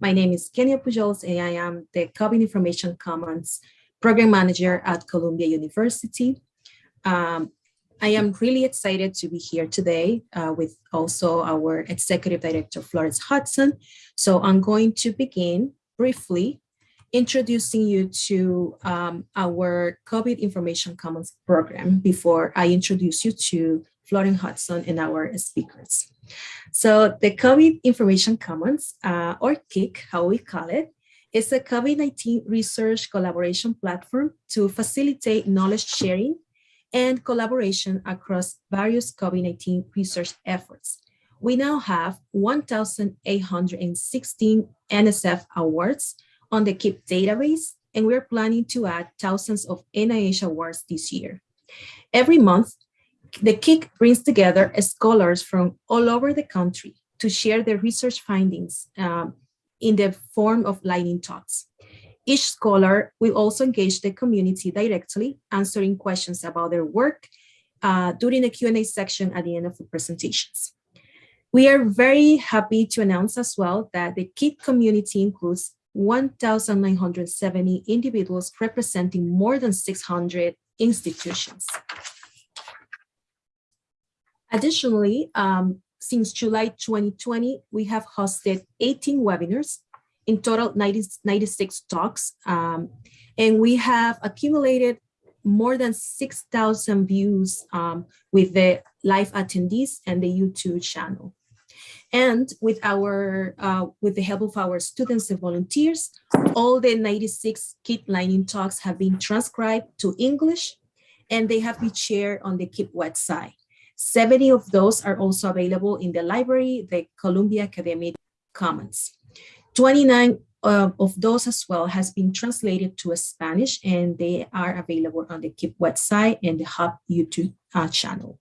My name is Kenya Pujols and I am the COVID Information Commons Program Manager at Columbia University. Um, I am really excited to be here today uh, with also our Executive Director, Florence Hudson. So I'm going to begin briefly introducing you to um, our COVID Information Commons program before I introduce you to Florence Hudson and our speakers. So the COVID Information Commons, uh, or KIC, how we call it, is a COVID-19 research collaboration platform to facilitate knowledge sharing and collaboration across various COVID-19 research efforts. We now have 1,816 NSF awards on the KIP database, and we're planning to add thousands of NIH awards this year. Every month, the KIC brings together scholars from all over the country to share their research findings um, in the form of lightning talks. Each scholar will also engage the community directly, answering questions about their work uh, during the Q&A section at the end of the presentations. We are very happy to announce as well that the KIC community includes 1,970 individuals representing more than 600 institutions. Additionally, um, since July 2020, we have hosted 18 webinars, in total 90, 96 talks, um, and we have accumulated more than 6,000 views um, with the live attendees and the YouTube channel. And with our, uh, with the help of our students and volunteers, all the 96 KIP Lightning talks have been transcribed to English and they have been shared on the KIP website. 70 of those are also available in the library, the Columbia Academic Commons. 29 uh, of those as well has been translated to Spanish and they are available on the KIP website and the Hub YouTube uh, channel.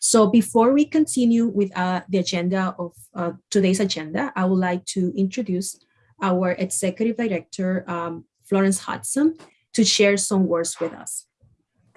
So before we continue with uh, the agenda of uh, today's agenda, I would like to introduce our Executive Director, um, Florence Hudson, to share some words with us.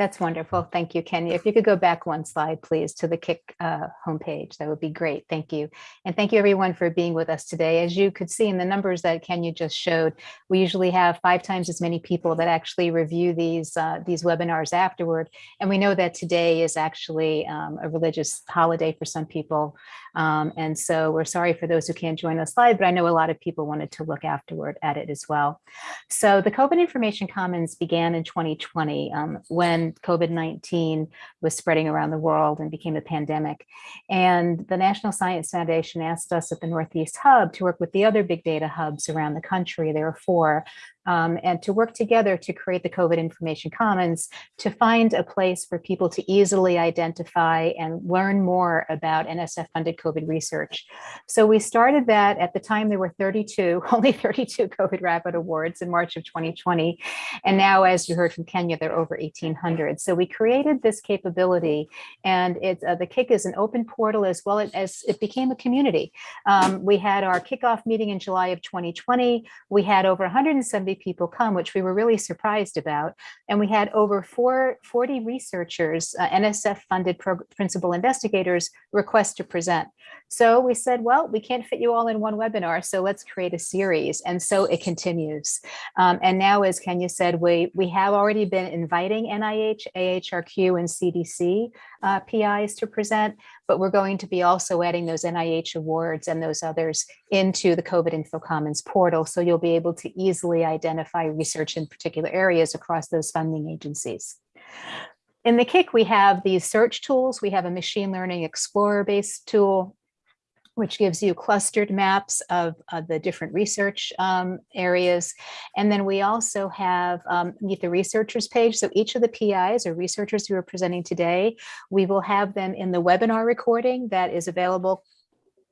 That's wonderful. Thank you, Kenya. If you could go back one slide, please, to the KIC uh, homepage, that would be great. Thank you. And thank you everyone for being with us today. As you could see in the numbers that Kenya just showed, we usually have five times as many people that actually review these, uh, these webinars afterward. And we know that today is actually um, a religious holiday for some people. Um, and so we're sorry for those who can't join us live, but I know a lot of people wanted to look afterward at it as well. So the COVID Information Commons began in 2020 um, when COVID-19 was spreading around the world and became a pandemic. And the National Science Foundation asked us at the Northeast Hub to work with the other big data hubs around the country. There are four um, and to work together to create the COVID Information Commons to find a place for people to easily identify and learn more about NSF-funded COVID research. So we started that at the time there were 32, only 32 COVID Rapid Awards in March of 2020. And now, as you heard from Kenya, there are over 1,800. So we created this capability and it's, uh, the KIC is an open portal as well as it became a community. Um, we had our kickoff meeting in July of 2020. We had over 170 people come, which we were really surprised about. And we had over four, 40 researchers, uh, NSF funded principal investigators request to present. So we said, well, we can't fit you all in one webinar, so let's create a series. And so it continues. Um, and now, as Kenya said, we, we have already been inviting NIH, AHRQ, and CDC uh, PIs to present, but we're going to be also adding those NIH awards and those others into the COVID Info Commons portal. So you'll be able to easily identify research in particular areas across those funding agencies. In the KIC, we have these search tools. We have a machine learning explorer based tool which gives you clustered maps of, the different research um, areas. And then we also have um, meet the researchers page. So each of the PIs or researchers who are presenting today, we will have them in the webinar recording that is available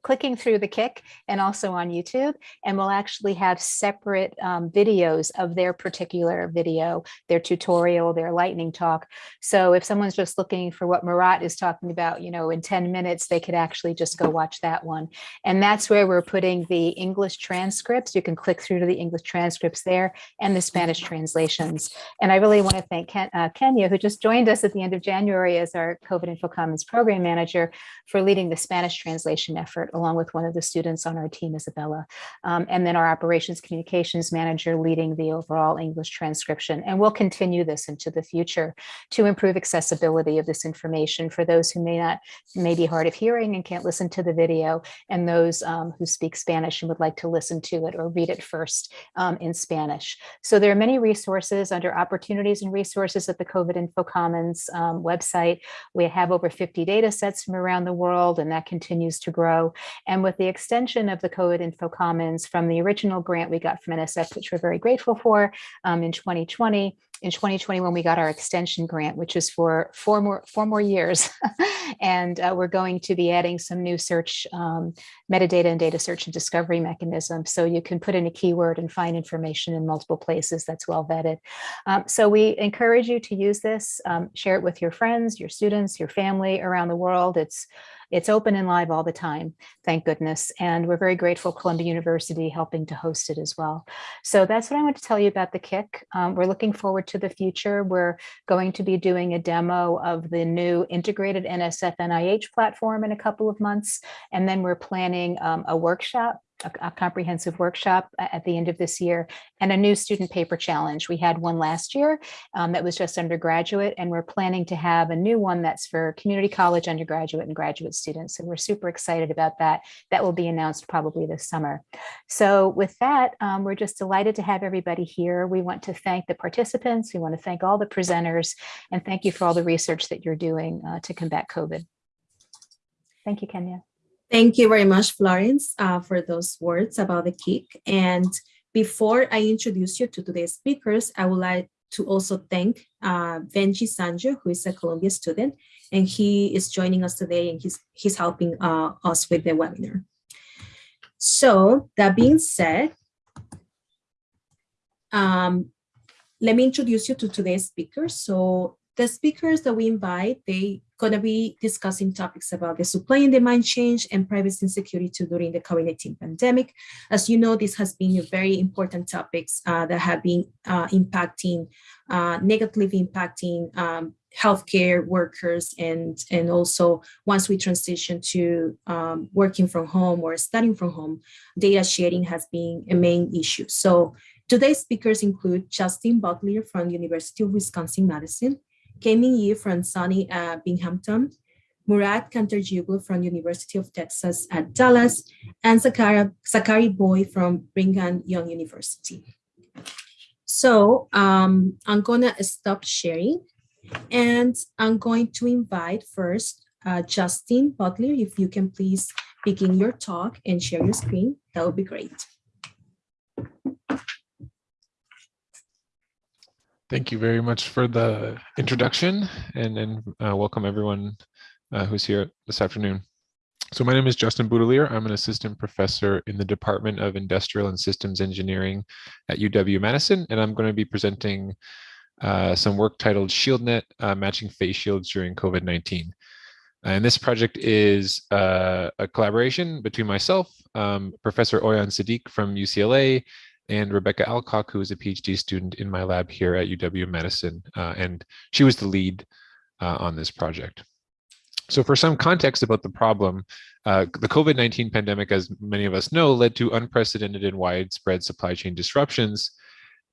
clicking through the kick and also on YouTube, and we'll actually have separate um, videos of their particular video, their tutorial, their lightning talk. So if someone's just looking for what Murat is talking about, you know, in 10 minutes, they could actually just go watch that one. And that's where we're putting the English transcripts. You can click through to the English transcripts there and the Spanish translations. And I really want to thank Ken, uh, Kenya, who just joined us at the end of January as our COVID Info Commons program manager for leading the Spanish translation effort Robert, along with one of the students on our team, Isabella, um, and then our operations communications manager leading the overall English transcription. And we'll continue this into the future to improve accessibility of this information for those who may not, may be hard of hearing and can't listen to the video, and those um, who speak Spanish and would like to listen to it or read it first um, in Spanish. So there are many resources under opportunities and resources at the COVID Info Commons um, website. We have over 50 data sets from around the world, and that continues to grow. And with the extension of the COVID Info Commons from the original grant we got from NSF, which we're very grateful for um, in 2020, in 2021, we got our extension grant, which is for four more four more years. and uh, we're going to be adding some new search um, metadata and data search and discovery mechanisms. So you can put in a keyword and find information in multiple places that's well vetted. Um, so we encourage you to use this, um, share it with your friends, your students, your family around the world. It's it's open and live all the time, thank goodness. And we're very grateful Columbia University helping to host it as well. So that's what I want to tell you about the KIC. Um, we're looking forward to the future. We're going to be doing a demo of the new integrated NSF NIH platform in a couple of months. And then we're planning um, a workshop a, a, comprehensive workshop at the end of this year and a new student paper challenge. We had one last year um, that was just undergraduate and we're planning to have a new one that's for community college undergraduate and graduate students. And we're super excited about that. That will be announced probably this summer. So with that, um, we're just delighted to have everybody here. We want to thank the participants. We want to thank all the presenters and thank you for all the research that you're doing uh, to combat COVID. Thank you, Kenya. Thank you very much, Florence, uh, for those words about the kick. And before I introduce you to today's speakers, I would like to also thank uh, Benji Sanjo, who is a Columbia student, and he is joining us today and he's, he's helping uh, us with the webinar. So that being said, um, let me introduce you to today's speakers. So the speakers that we invite, they going to be discussing topics about the supply and demand change and privacy and security during the COVID-19 pandemic. As you know, this has been a very important topics uh, that have been uh, impacting, uh, negatively impacting um, healthcare workers and, and also once we transition to um, working from home or studying from home, data sharing has been a main issue. So today's speakers include Justin Boutilier from University of Wisconsin-Madison, Kaiming Ye from SUNY uh, Binghamton, Murat Kantarcioglu from University of Texas at Dallas, and Zachary, Zachary Boyd from Brigham Young University. So um, I'm gonna stop sharing and I'm going to invite first uh, Justin Boutilier, if you can please begin your talk and share your screen, that would be great. Thank you very much for the introduction and, and uh, welcome everyone uh, who's here this afternoon. So my name is Justin Boutilier. I'm an assistant professor in the Department of Industrial and Systems Engineering at UW-Madison, and I'm going to be presenting uh, some work titled ShieldNet, uh, Matching Face Shields During COVID-19. And this project is uh, a collaboration between myself, um, Professor Auyon Siddiq from UCLA, and Rebecca Alcock, who is a PhD student in my lab here at UW-Madison, uh, and she was the lead uh, on this project. So for some context about the problem, uh, the COVID-19 pandemic, as many of us know, led to unprecedented and widespread supply chain disruptions.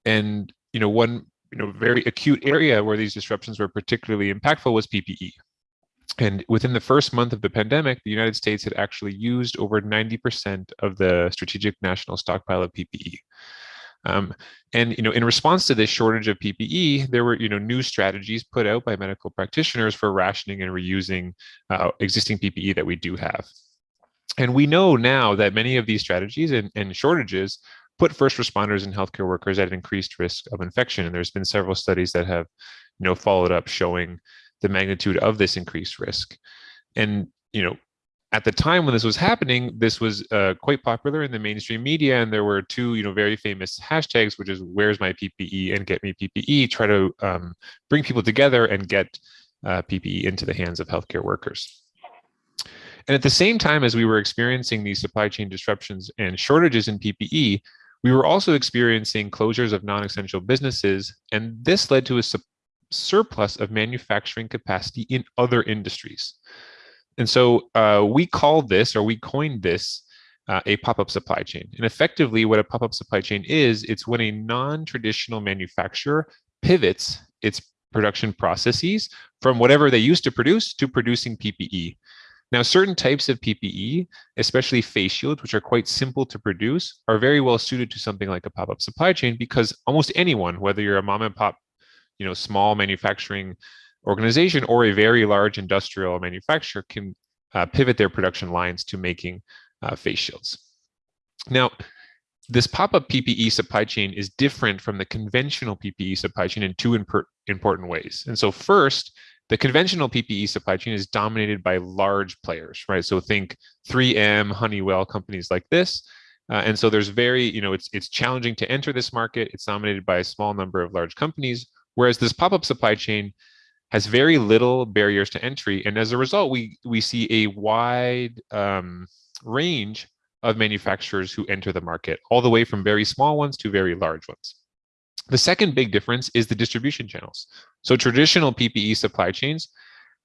And you know, one you know, very acute area where these disruptions were particularly impactful was PPE. And within the first month of the pandemic, the United States had actually used over 90% of the strategic national stockpile of PPE. Um, and you know, in response to this shortage of PPE, there were you know new strategies put out by medical practitioners for rationing and reusing uh, existing PPE that we do have. And we know now that many of these strategies and, and shortages put first responders and healthcare workers at increased risk of infection. And there's been several studies that have you know followed up showing the magnitude of this increased risk. And, you know, at the time when this was happening, this was uh, quite popular in the mainstream media, and there were two, you know, very famous hashtags, which is "Where's my PPE" and "Get me PPE," try to um, bring people together and get uh, PPE into the hands of healthcare workers. And at the same time as we were experiencing these supply chain disruptions and shortages in PPE, we were also experiencing closures of non-essential businesses, and this led to a surplus of manufacturing capacity in other industries. And so uh, we call this, or we coined this, uh, a pop-up supply chain. And effectively what a pop-up supply chain is, it's when a non-traditional manufacturer pivots its production processes from whatever they used to produce to producing PPE. Now, certain types of PPE, especially face shields, which are quite simple to produce, are very well suited to something like a pop-up supply chain because almost anyone, whether you're a mom and pop, you know, small manufacturing organization or a very large industrial manufacturer can uh, pivot their production lines to making uh, face shields. Now, this pop-up PPE supply chain is different from the conventional PPE supply chain in two important ways. And so first, the conventional PPE supply chain is dominated by large players, right? So think 3M, Honeywell, companies like this. Uh, and so there's very, you know, it's it's challenging to enter this market. It's dominated by a small number of large companies, whereas this pop-up supply chain has very little barriers to entry. And as a result, we we see a wide um, range of manufacturers who enter the market, all the way from very small ones to very large ones. The second big difference is the distribution channels. So traditional PPE supply chains,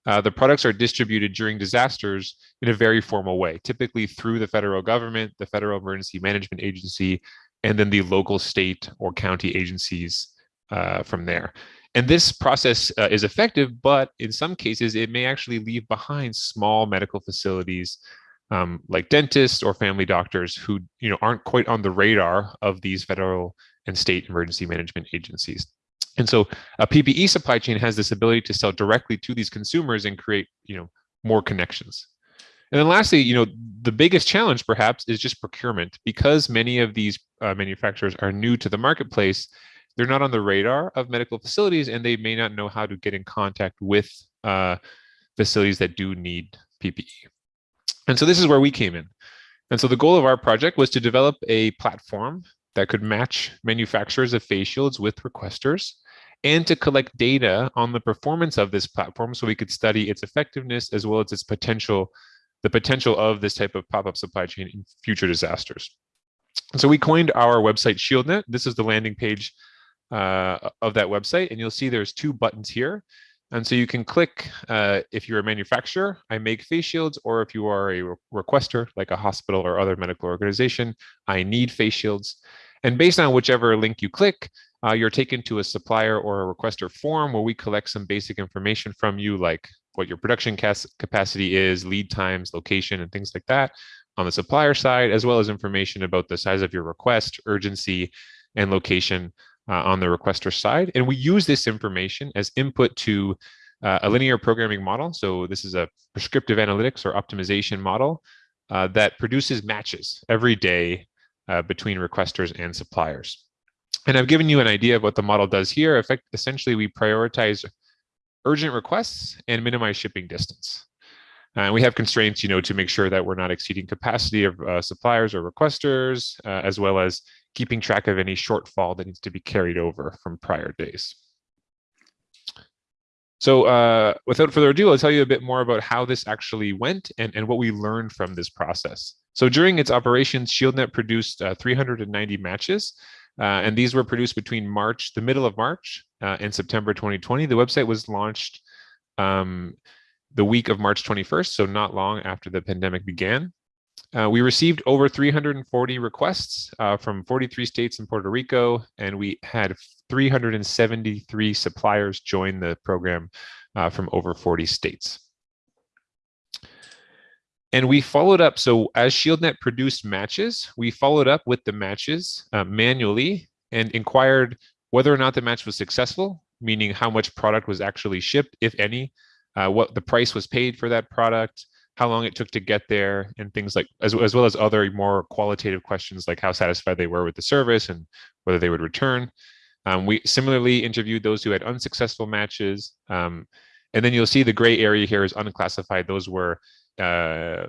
uh, the products are distributed during disasters in a very formal way, typically through the federal government, the Federal Emergency Management Agency, and then the local state or county agencies uh, from there. And this process uh, is effective, but in some cases, it may actually leave behind small medical facilities um, like dentists or family doctors who you know aren't quite on the radar of these federal and state emergency management agencies. And so a PPE supply chain has this ability to sell directly to these consumers and create you know more connections. And then lastly, you know, the biggest challenge perhaps is just procurement because many of these uh, manufacturers are new to the marketplace. They're not on the radar of medical facilities and they may not know how to get in contact with uh, facilities that do need PPE. And so this is where we came in. And so the goal of our project was to develop a platform that could match manufacturers of face shields with requesters and to collect data on the performance of this platform so we could study its effectiveness as well as its potential, the potential of this type of pop-up supply chain in future disasters. So we coined our website ShieldNet. This is the landing page uh, of that website. And you'll see there's two buttons here. And so you can click uh, if you're a manufacturer, I make face shields, or if you are a re requester, like a hospital or other medical organization, I need face shields. And based on whichever link you click, uh, you're taken to a supplier or a requester form where we collect some basic information from you, like what your production capacity is, lead times, location, and things like that on the supplier side, as well as information about the size of your request, urgency, and location uh, on the requester side. And we use this information as input to uh, a linear programming model. So this is a prescriptive analytics or optimization model uh, that produces matches every day uh, between requesters and suppliers. And I've given you an idea of what the model does here. Effect essentially, we prioritize urgent requests and minimize shipping distance. And we have constraints, you know, to make sure that we're not exceeding capacity of uh, suppliers or requesters, uh, as well as keeping track of any shortfall that needs to be carried over from prior days. So uh, without further ado, I'll tell you a bit more about how this actually went and, and what we learned from this process. So during its operations, ShieldNet produced uh, 390 matches, uh, and these were produced between March, the middle of March uh, and September 2020. The website was launched um, the week of March 21st, so not long after the pandemic began. Uh, we received over 340 requests uh, from 43 states in Puerto Rico, and we had 373 suppliers join the program uh, from over 40 states. And we followed up, so as ShieldNet produced matches, we followed up with the matches uh, manually and inquired whether or not the match was successful, meaning how much product was actually shipped, if any, uh, what the price was paid for that product, how long it took to get there and things like as, as well as other more qualitative questions like how satisfied they were with the service and whether they would return. Um, we similarly interviewed those who had unsuccessful matches um, and then you'll see the gray area here is unclassified. Those were uh,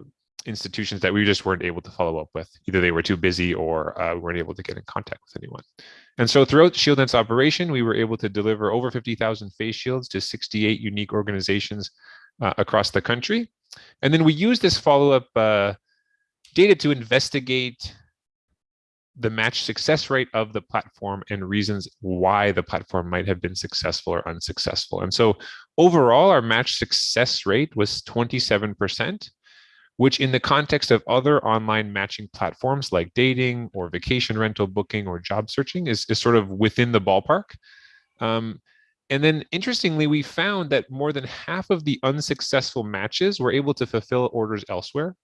institutions that we just weren't able to follow up with. Either they were too busy or uh, weren't able to get in contact with anyone. And so throughout ShieldNet's operation we were able to deliver over 50,000 face shields to 68 unique organizations uh, across the country and then we use this follow-up uh, data to investigate the match success rate of the platform and reasons why the platform might have been successful or unsuccessful. And so overall, our match success rate was 27%, which in the context of other online matching platforms like dating or vacation rental booking or job searching is, is sort of within the ballpark. Um, and then interestingly, we found that more than half of the unsuccessful matches were able to fulfill orders elsewhere.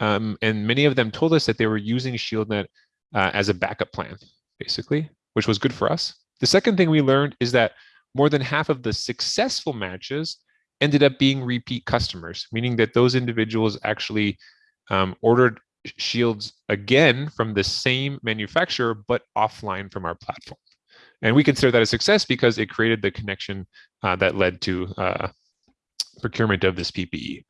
Um, and many of them told us that they were using ShieldNet uh, as a backup plan, basically, which was good for us. The second thing we learned is that more than half of the successful matches ended up being repeat customers, meaning that those individuals actually um, ordered shields again from the same manufacturer, but offline from our platform. And we consider that a success because it created the connection uh, that led to uh, procurement of this PPE.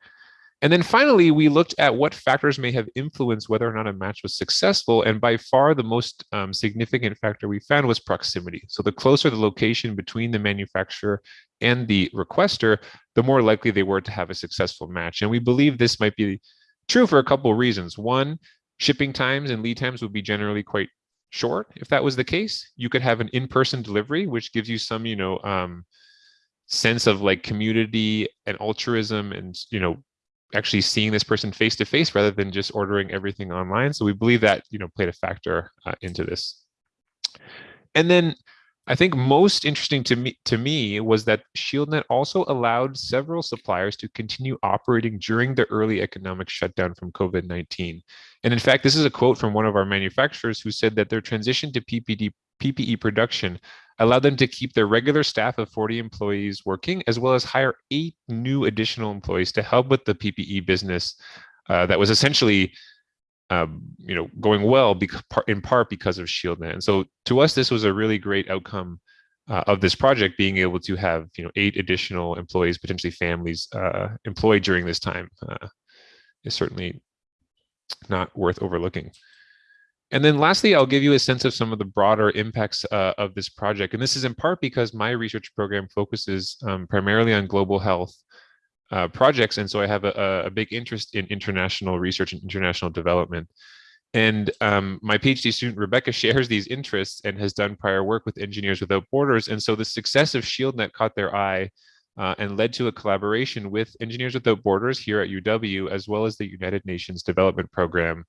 And then finally, we looked at what factors may have influenced whether or not a match was successful. And by far, the most um, significant factor we found was proximity. So the closer the location between the manufacturer and the requester, the more likely they were to have a successful match. And we believe this might be true for a couple of reasons. One, shipping times and lead times would be generally quite short. If that was the case, you could have an in-person delivery, which gives you some, you know, um, sense of like community and altruism and, you know, actually seeing this person face to face rather than just ordering everything online. So we believe that you know played a factor uh, into this. And then I think most interesting to me to me was that ShieldNet also allowed several suppliers to continue operating during the early economic shutdown from COVID-19. And in fact, this is a quote from one of our manufacturers who said that their transition to PPD, PPE production allowed them to keep their regular staff of 40 employees working, as well as hire eight new additional employees to help with the PPE business uh, that was essentially um, you know, going well in part because of ShieldNet. And so to us, this was a really great outcome uh, of this project, being able to have you know eight additional employees, potentially families, uh, employed during this time uh, is certainly not worth overlooking. And then lastly, I'll give you a sense of some of the broader impacts uh, of this project. And this is in part because my research program focuses um, primarily on global health uh, projects. And so I have a, a, big interest in international research and international development. And um, my PhD student, Rebecca, shares these interests and has done prior work with Engineers Without Borders. And so the success of ShieldNet caught their eye uh, and led to a collaboration with Engineers Without Borders here at UW, as well as the United Nations Development Program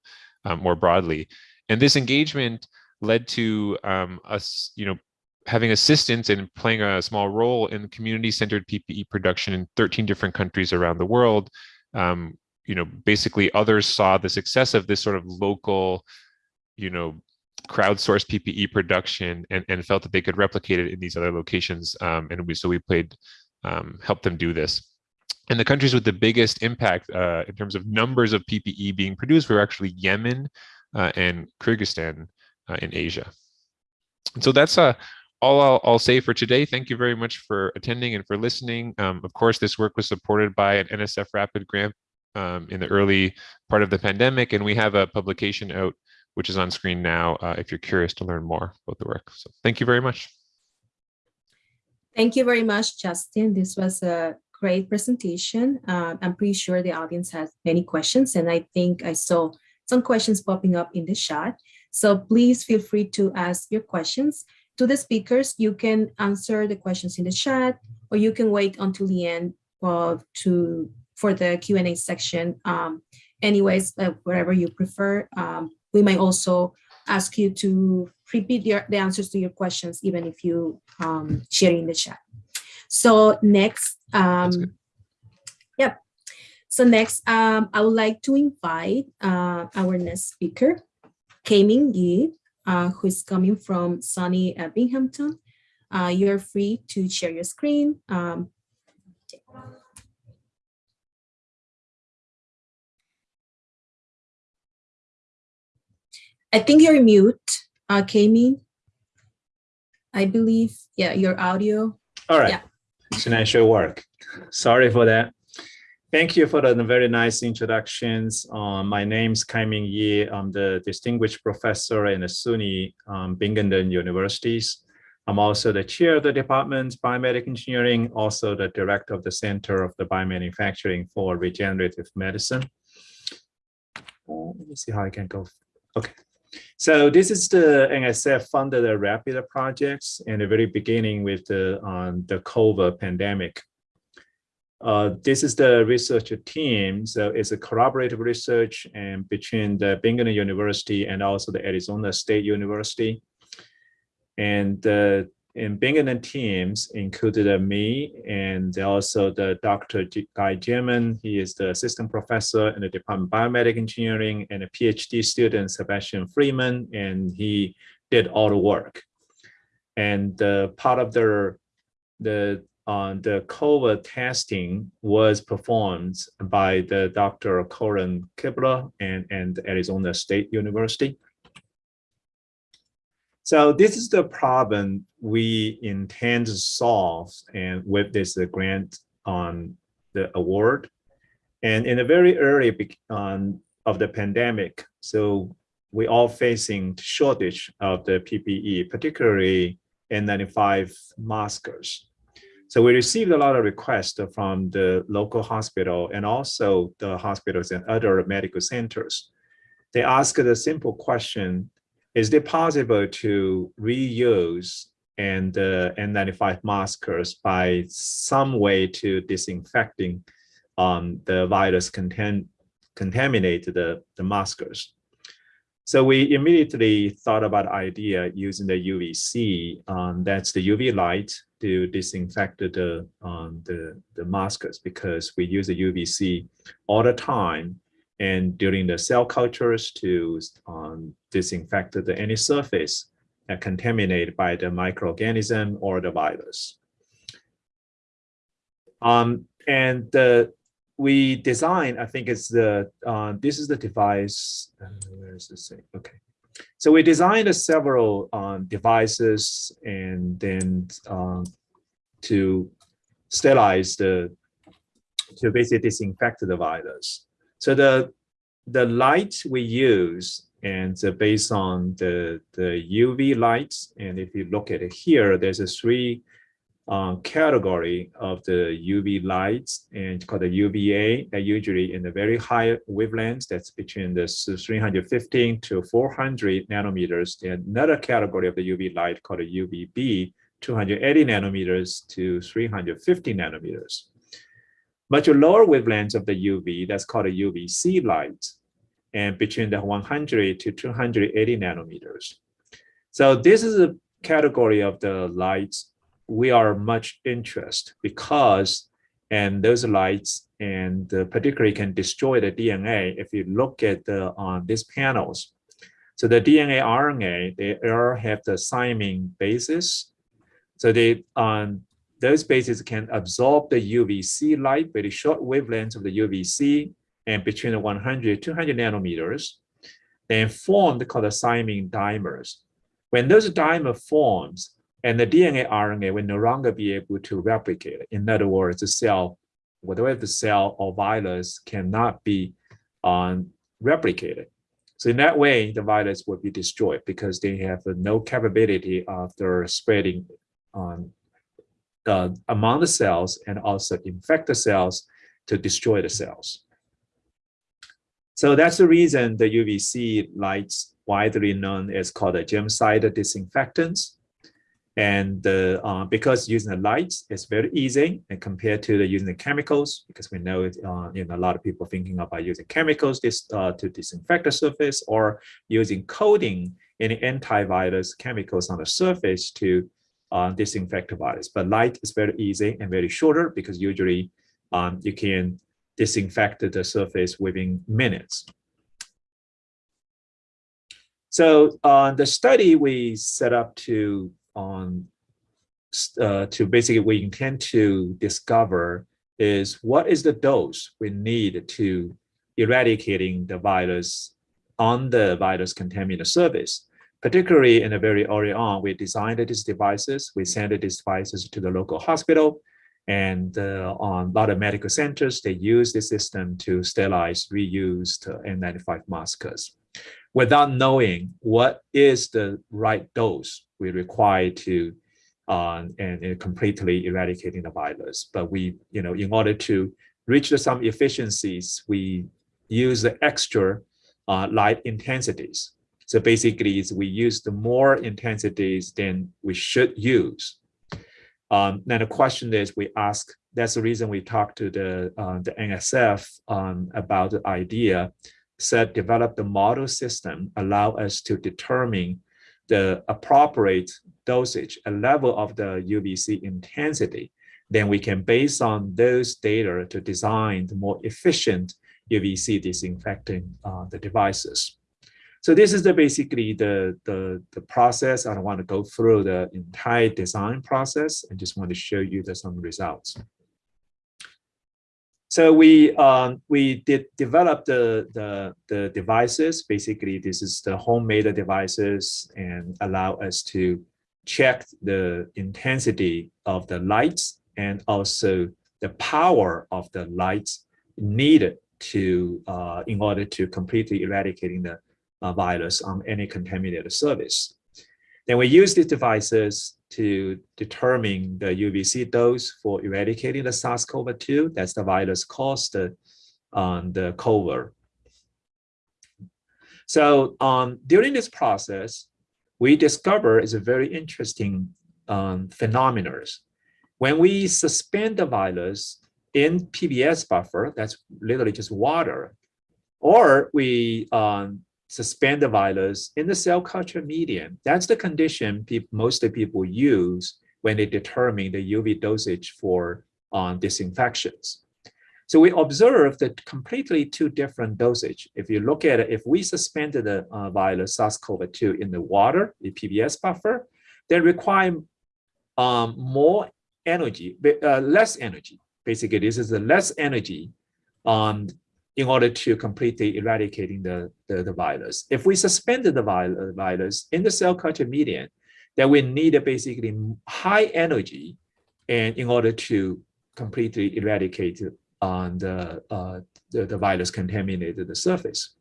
um, more broadly. And this engagement led to um, us, you know, having assistance and playing a small role in community-centered PPE production in 13 different countries around the world. Um, you know, basically others saw the success of this sort of local, you know, crowdsourced PPE production and, and felt that they could replicate it in these other locations. Um, and we, so we played, um, helped them do this. And the countries with the biggest impact uh, in terms of numbers of PPE being produced were actually Yemen, uh, and Kyrgyzstan uh, in Asia. And so that's uh, all I'll, I'll, say for today. Thank you very much for attending and for listening. Um, of course, this work was supported by an NSF Rapid grant um, in the early part of the pandemic, and we have a publication out which is on screen now uh, if you're curious to learn more about the work. So thank you very much. Thank you very much, Justin. This was a great presentation. Uh, I'm pretty sure the audience has many questions, and I think I saw some questions popping up in the chat. So please feel free to ask your questions to the speakers. You can answer the questions in the chat, or you can wait until the end uh, to for the Q&A section. Um, anyways, uh, whatever you prefer. Um, we might also ask you to repeat your, the answers to your questions, even if you um, share in the chat. So next, um, yep, so next, um, I would like to invite uh, our next speaker, Kaiming Ye, uh, who is coming from SUNY uh, Binghamton. Uh, you're free to share your screen. Um, I think you're mute, uh, Kaiming. I believe, yeah, your audio. All right, yeah. Tonight should work. Sorry for that. Thank you for the very nice introductions. Um, my name is Kaiming Ye. I'm the distinguished professor in the SUNY um, Binghamton Universities. I'm also the chair of the department biomedical engineering, also the director of the Center of the Biomanufacturing for Regenerative Medicine. Uh, let me see how I can go. Okay. So this is the NSF funded the rapid projects in the very beginning with the um, the COVID pandemic. Uh, this is the research team. So it's a collaborative research and between the Binghamton University and also the Arizona State University. And uh, in Binghamton teams included uh, me and also the Dr. G Guy German. He is the assistant professor in the Department of Biomedical Engineering and a PhD student, Sebastian Freeman, and he did all the work. And uh, part of the, the, uh, the COVID testing was performed by the Dr. Karen Kibler and, and Arizona State University. So this is the problem we intend to solve and with this grant on the award. And in the very early um, of the pandemic, so we all facing shortage of the PPE, particularly N95 maskers. So we received a lot of requests from the local hospital and also the hospitals and other medical centers. They asked a simple question, is it possible to reuse and uh, N95 maskers by some way to disinfecting um, the virus contain, contaminate the, the maskers. So we immediately thought about the idea using the UVC, um, that's the UV light to disinfect the, um, the, the maskers because we use the UVC all the time and during the cell cultures to um, disinfect the, any surface that contaminated by the microorganism or the virus. Um, and the, we design, I think it's the, uh, this is the device, uh, where is this thing? Okay. So we designed several um, devices and then um, to sterilize the, to basically disinfect the virus. So the the light we use and based on the the UV lights, and if you look at it here, there's a three uh, category of the UV lights and called the UVA that usually in the very high wavelengths that's between the 315 to 400 nanometers and another category of the UV light called the UVB 280 nanometers to 350 nanometers much lower wavelengths of the UV, that's called a UVC light, and between the 100 to 280 nanometers. So this is a category of the lights we are much interest because, and those lights and uh, particularly can destroy the DNA if you look at the on these panels. So the DNA RNA, they all have the thymine basis. So they um, those bases can absorb the UVC light, very short wavelengths of the UVC, and between the 100 200 nanometers, then form the called the thymine dimers. When those dimer forms, and the DNA RNA will no longer be able to replicate. In other words, the cell, whatever the cell or virus cannot be um, replicated. So in that way, the virus will be destroyed because they have no capability of their spreading on uh, among the cells and also infect the cells to destroy the cells. So that's the reason the UVC lights widely known as called the germicide disinfectants. And uh, uh, because using the lights is very easy and compared to the using the chemicals, because we know it, uh, you know, a lot of people thinking about using chemicals this, uh, to disinfect the surface or using coating any antivirus chemicals on the surface to uh, disinfect the virus. But light is very easy and very shorter because usually um, you can disinfect the surface within minutes. So uh, the study we set up to um, uh, to basically we intend to discover is what is the dose we need to eradicating the virus on the virus contaminated surface. Particularly in the very early on, we designed these devices. We sent these devices to the local hospital and uh, on a lot of medical centers, they use this system to sterilize reused N95 masks without knowing what is the right dose we require to uh, and, and completely eradicating the virus. But we, you know, in order to reach some efficiencies, we use the extra uh, light intensities So basically, we use the more intensities than we should use. Um, then the question is, we ask. That's the reason we talked to the uh, the NSF um, about the idea. Said develop the model system, allow us to determine the appropriate dosage, a level of the UVC intensity. Then we can, base on those data, to design the more efficient UVC disinfecting uh, the devices. So this is the basically the, the, the process. I don't want to go through the entire design process. I just want to show you the, some results. So we um, we did develop the, the the devices. Basically, this is the homemade devices and allow us to check the intensity of the lights and also the power of the lights needed to uh, in order to completely eradicating the uh, virus on any contaminated surface. Then we use these devices to determine the UVC dose for eradicating the SARS-CoV-2. That's the virus caused the, um, the COVID. So um, during this process, we discover is a very interesting um, phenomena. When we suspend the virus in PBS buffer, that's literally just water, or we um, suspend the virus in the cell culture medium. That's the condition most people use when they determine the UV dosage for um, disinfections. So we observe that completely two different dosage. If you look at it, if we suspended the uh, virus SARS-CoV-2 in the water, the PBS buffer, they require um, more energy, uh, less energy. Basically, this is the less energy um, in order to completely eradicating the, the, the virus. If we suspended the virus in the cell culture medium, then we need a basically high energy and in order to completely eradicate on the, uh, the, the virus contaminated the surface.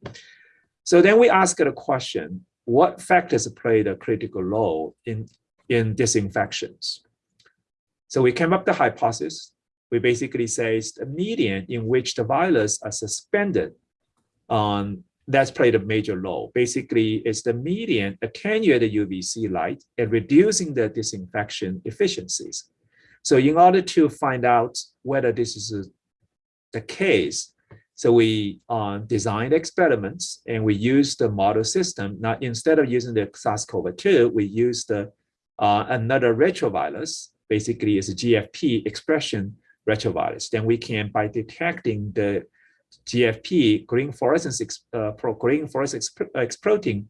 So then we ask the question, what factors play the critical role in, in disinfections? So we came up the hypothesis we basically say it's the medium in which the virus are suspended. Um, that's played a major role. Basically, it's the median attenuated UVC light and reducing the disinfection efficiencies. So in order to find out whether this is the case, so we uh, designed experiments and we used the model system. Now, instead of using the SARS-CoV-2, we used the, uh, another retrovirus, basically it's a GFP expression retrovirus, then we can, by detecting the GFP, green fluorescence, uh, green fluorescence X protein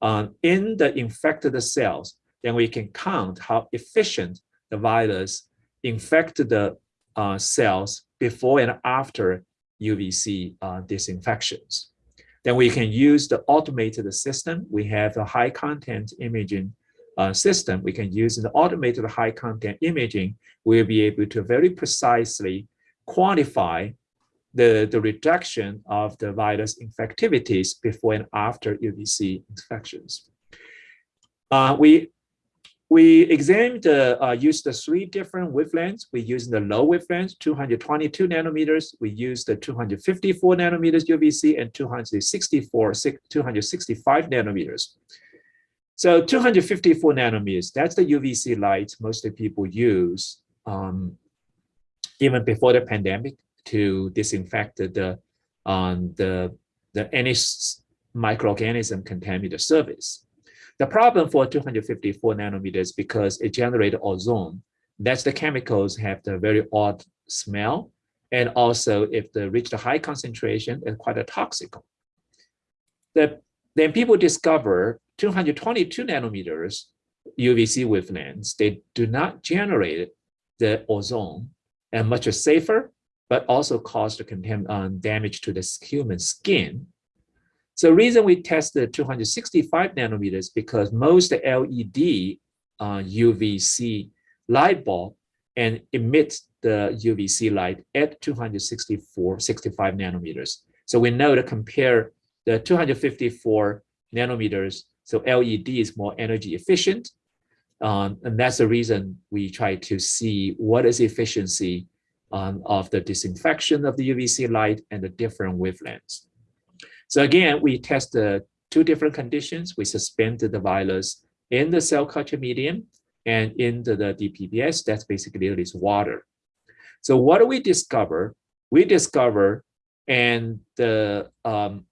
uh, in the infected cells, then we can count how efficient the virus infected the uh, cells before and after UVC uh, disinfections. Then we can use the automated system. We have a high content imaging uh, system, we can use in the automated high content imaging, we'll be able to very precisely quantify the, the reduction of the virus infectivities before and after UVC infections. Uh, we we examined, uh, uh, used the three different wavelengths. We used the low wavelengths, 222 nanometers. We used the 254 nanometers UVC and 264, 265 nanometers. So 254 nanometers, that's the UVC light most of people use um, even before the pandemic to disinfect the, um, the, the any microorganism contaminated surface. The problem for 254 nanometers because it generates ozone. That's the chemicals have the very odd smell. And also if they reach the high concentration, it's quite a toxic. The, then people discover 222 nanometers UVC wavelengths, they do not generate the ozone and much safer, but also cause the um, damage to the human skin. So the reason we tested 265 nanometers because most LED uh, UVC light bulb and emit the UVC light at 264, 65 nanometers. So we know to compare the 254 nanometers so LED is more energy efficient. Um, and that's the reason we try to see what is the efficiency um, of the disinfection of the UVC light and the different wavelengths. So again, we test the two different conditions. We suspended the virus in the cell culture medium and in the, the DPBS, that's basically this water. So what do we discover? We discover and the um,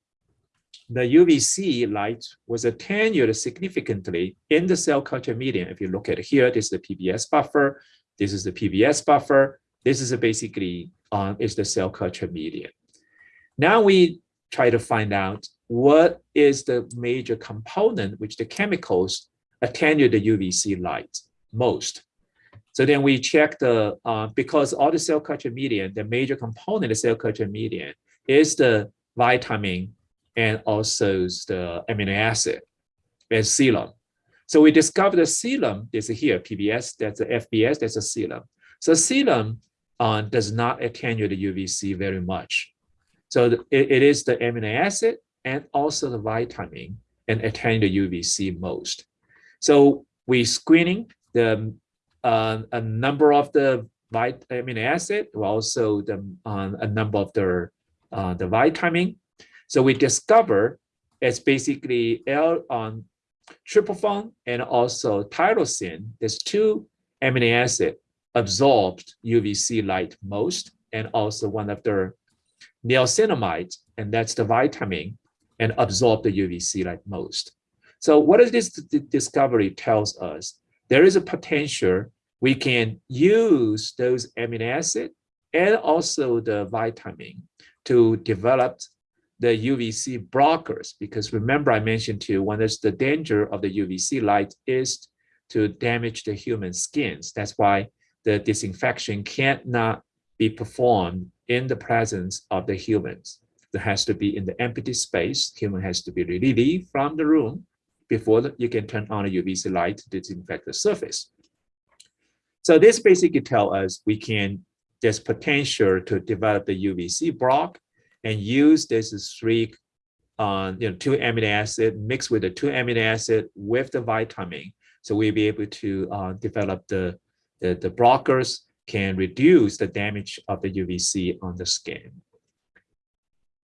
the UVC light was attenuated significantly in the cell culture medium. If you look at here, this is the PBS buffer, this is the PBS buffer, this is basically um, is the cell culture medium. Now we try to find out what is the major component which the chemicals attenuate the UVC light most. So then we check the, uh, because all the cell culture medium, the major component of cell culture medium is the vitamin and also the amino acid and serum. So we discovered the serum, this here, PBS, that's the FBS, that's a serum. So serum uh, does not attenuate the UVC very much. So the, it, it is the amino acid and also the vitamin and attenuate the UVC most. So we screening the uh, a number of the vit amino acid, also the uh, a number of the uh, the vitamin. So we discover it's basically L on tryptophan and also tyrosine. There's two amino acid absorbed UVC light most, and also one of the niacinamide, and that's the vitamin, and absorb the UVC light most. So what does this discovery tells us? There is a potential we can use those amino acid and also the vitamin to develop the UVC blockers. Because remember I mentioned to you, one of the danger of the UVC light is to damage the human skins. That's why the disinfection cannot be performed in the presence of the humans. It has to be in the empty space. Human has to be relieved from the room before you can turn on a UVC light to disinfect the surface. So this basically tell us we can, there's potential to develop the UVC block and use this three, uh, you know, two amino acid mixed with the two amino acid with the vitamin. So we'll be able to uh, develop the, the, the blockers can reduce the damage of the UVC on the skin.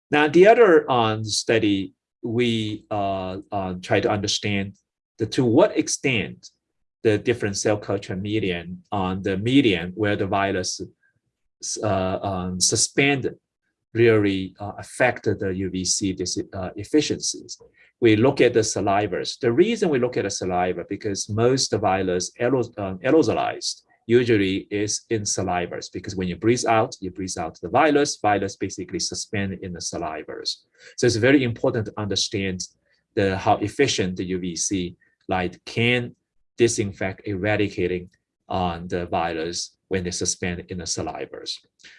Now, the other um, study, we uh, uh, try to understand the, to what extent the different cell culture medium on the medium where the virus uh, um, suspended really uh, affected the UVC uh, efficiencies. We look at the salivas. The reason we look at the saliva because most virus um, aerosolized usually is in salivas because when you breathe out, you breathe out the virus, virus basically suspend in the salivas. So it's very important to understand the how efficient the UVC light can disinfect, eradicating on the virus when they suspend in the salivas.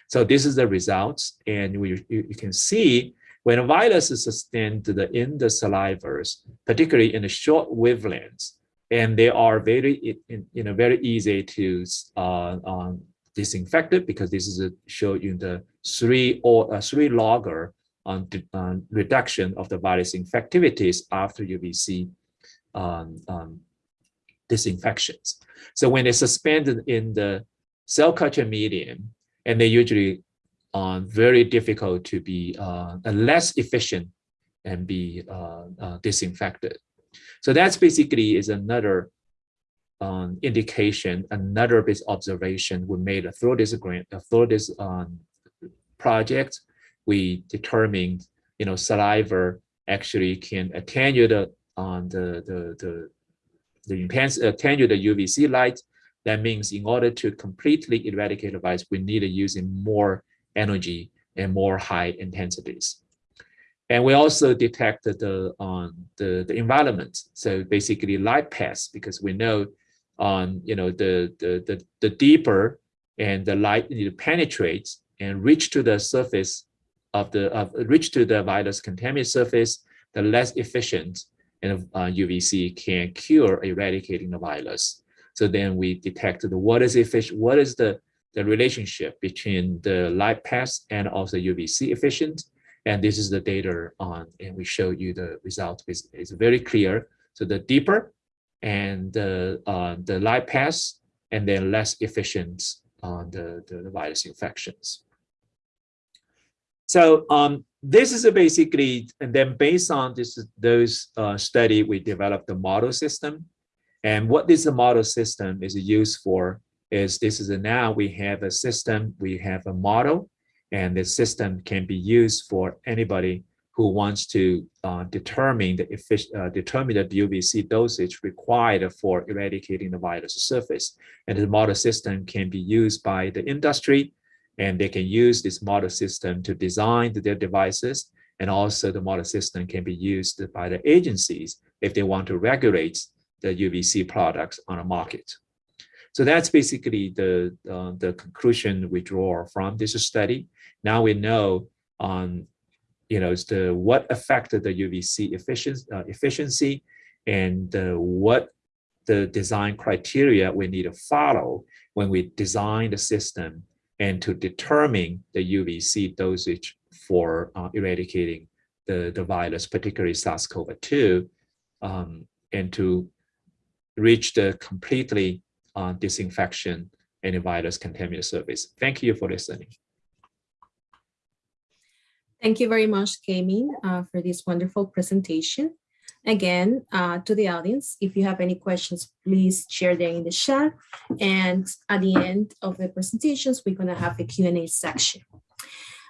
So this is the results, and we, you, you can see when a virus is sustained in the salivas, particularly in the short wavelengths, and they are very, you know, very easy to uh, um, disinfect it because this is a show you the three or uh, three logger on, on reduction of the virus infectivities after UVC um, um, disinfections. So when they're suspended in the cell culture medium, and they usually are very difficult to be uh, less efficient and be uh, uh, disinfected. So that's basically is another um, indication, another bit observation we made through this grant, through this um, project. We determined, you know, saliva actually can attenuate on the, the, the the intense attenuate the UVC light. That means in order to completely eradicate the virus, we need to using more energy and more high intensities. And we also detected the um, the, the environment. So basically light paths, because we know on um, you know the, the the the deeper and the light penetrates and reach to the surface of the of reach to the virus contaminated surface, the less efficient and uh, UVC can cure eradicating the virus. So then we detect the, what is efficient, what is the, the relationship between the light path and also UVC efficient. And this is the data on, and we show you the result is, is very clear. So the deeper and the, uh, the light path and then less efficient on the, the virus infections. So um, this is basically, and then based on this those uh, study, we developed the model system. And what this model system is used for is this is a, now we have a system, we have a model, and the system can be used for anybody who wants to uh, determine the effic- uh, determine the UVC dosage required for eradicating the virus surface. And the model system can be used by the industry, and they can use this model system to design their devices. And also the model system can be used by the agencies if they want to regulate the UVC products on the market. So that's basically the, uh, the conclusion we draw from this study. Now we know on you know, the what affected the UVC efficiency, uh, efficiency and uh, what the design criteria we need to follow when we design the system and to determine the UVC dosage for uh, eradicating the, the virus, particularly SARS-CoV-2, um, and to reach the completely uh, disinfection and virus contaminant surface. Thank you for listening. Thank you very much, Kaiming, uh, for this wonderful presentation. Again, uh, to the audience, if you have any questions, please share them in the chat. And at the end of the presentations, we're going to have a Q&A section.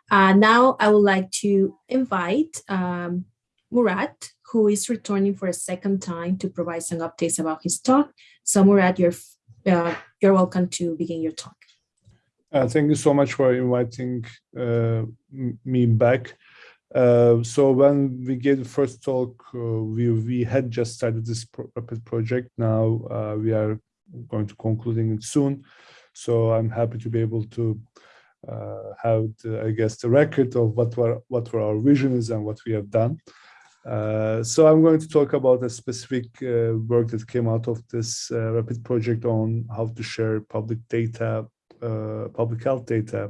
Uh, now, I would like to invite um, Murat, who is returning for a second time to provide some updates about his talk. So Murat, you're, uh, you're welcome to begin your talk. Uh, thank you so much for inviting uh, me back. Uh, so when we gave the first talk, uh, we, we had just started this pro project. Now uh, we are going to concluding it soon. So I'm happy to be able to have, the, I guess, the record of what were what were our visions and what we have done. So I'm going to talk about a specific work that came out of this rapid project on how to share public data uh, public health data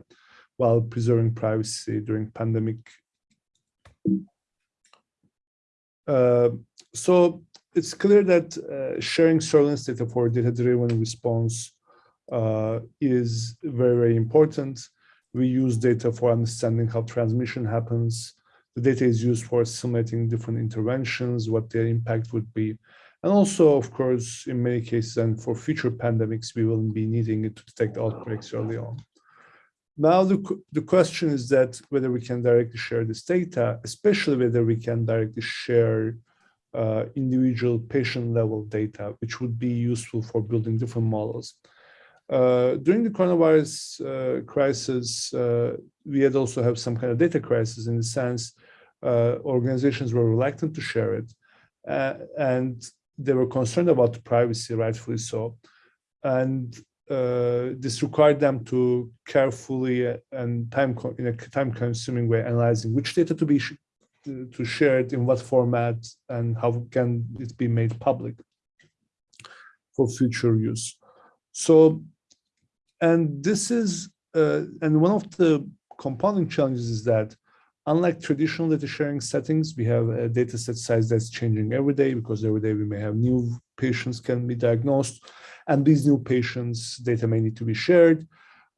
while preserving privacy during pandemic. Uh, so it's clear that uh, sharing surveillance data for data-driven response uh, is very, very important. We use data for understanding how transmission happens. The data is used for simulating different interventions, what their impact would be. And also, of course, in many cases, and for future pandemics, we will be needing it to detect outbreaks early on. Now, the, the question is that whether we can directly share this data, especially whether we can directly share uh, individual patient level data, which would be useful for building different models. Uh, during the coronavirus uh, crisis, uh, we had also have some kind of data crisis in the sense organizations were reluctant to share it. Uh, and they were concerned about privacy, rightfully so. And uh, this required them to carefully and time in a time-consuming way analyzing which data to be sh to share it in what format and how can it be made public for future use. So, and this is uh, and one of the compounding challenges is that Unlike traditional data sharing settings, we have a data set size that's changing every day because every day we may have new patients can be diagnosed and these new patients data may need to be shared.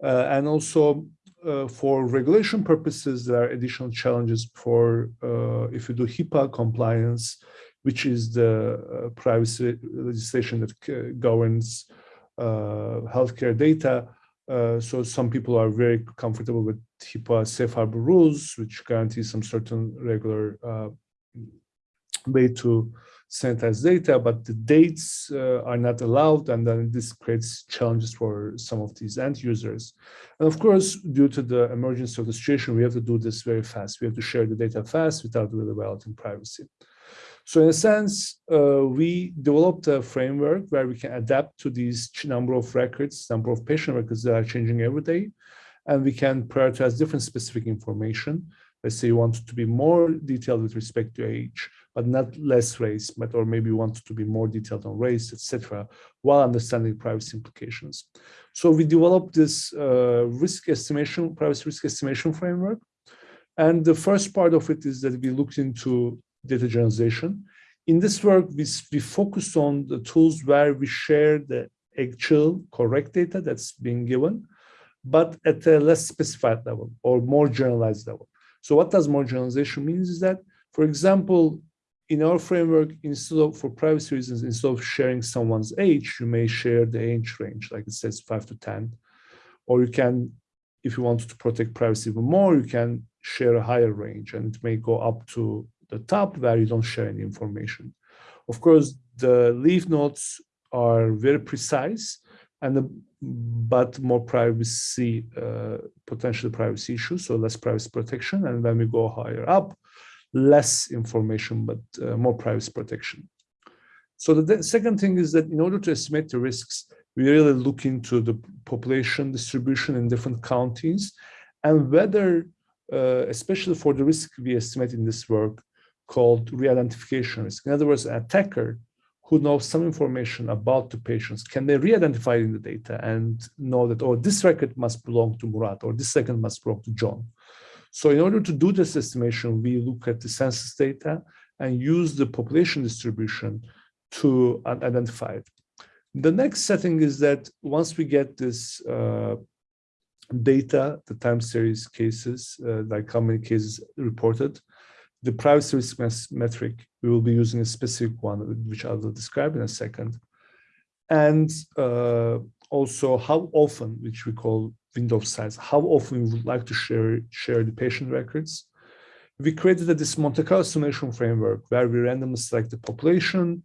Uh, and also uh, for regulation purposes, there are additional challenges for uh, if you do HIPAA compliance, which is the uh, privacy legislation that governs uh, healthcare data. Uh, so some people are very comfortable with HIPAA safe harbor rules, which guarantee some certain regular uh, way to sanitize data, but the dates uh, are not allowed, and then this creates challenges for some of these end users. And of course, due to the emergence of the situation, we have to do this very fast. We have to share the data fast without really violating privacy. So in a sense, uh, we developed a framework where we can adapt to these number of records, number of patient records that are changing every day, and we can prioritize different specific information. Let's say you want to be more detailed with respect to age, but not less race, but or maybe you want to be more detailed on race, etc., while understanding privacy implications. So we developed this uh, risk estimation, privacy risk estimation framework. And the first part of it is that we looked into data generalization. In this work, we, we focus on the tools where we share the actual correct data that's being given, but at a less specified level or more generalized level. So what does more generalization means is that, for example, in our framework, instead of for privacy reasons, instead of sharing someone's age, you may share the age range, like it says five to 10. Or you can, if you want to protect privacy even more, you can share a higher range and it may go up to the top where you don't share any information. Of course, the leaf nodes are very precise and the, but more privacy, uh, potential privacy issues, so less privacy protection. And when we go higher up, less information, but uh, more privacy protection. So the second thing is that in order to estimate the risks, we really look into the population distribution in different counties and whether, uh, especially for the risk we estimate in this work called re-identification risk. In other words, an attacker who knows some information about the patients, can they re-identify in the data and know that, oh, this record must belong to Murat or this record must belong to John. So in order to do this estimation, we look at the census data and use the population distribution to identify it. The next setting is that once we get this uh, data, the time series cases, uh, like how many cases reported, the privacy risk metric, we will be using a specific one, which I will describe in a second. And uh, also how often, which we call window size, how often we would like to share, share the patient records. We created this Monte Carlo simulation framework where we randomly select the population,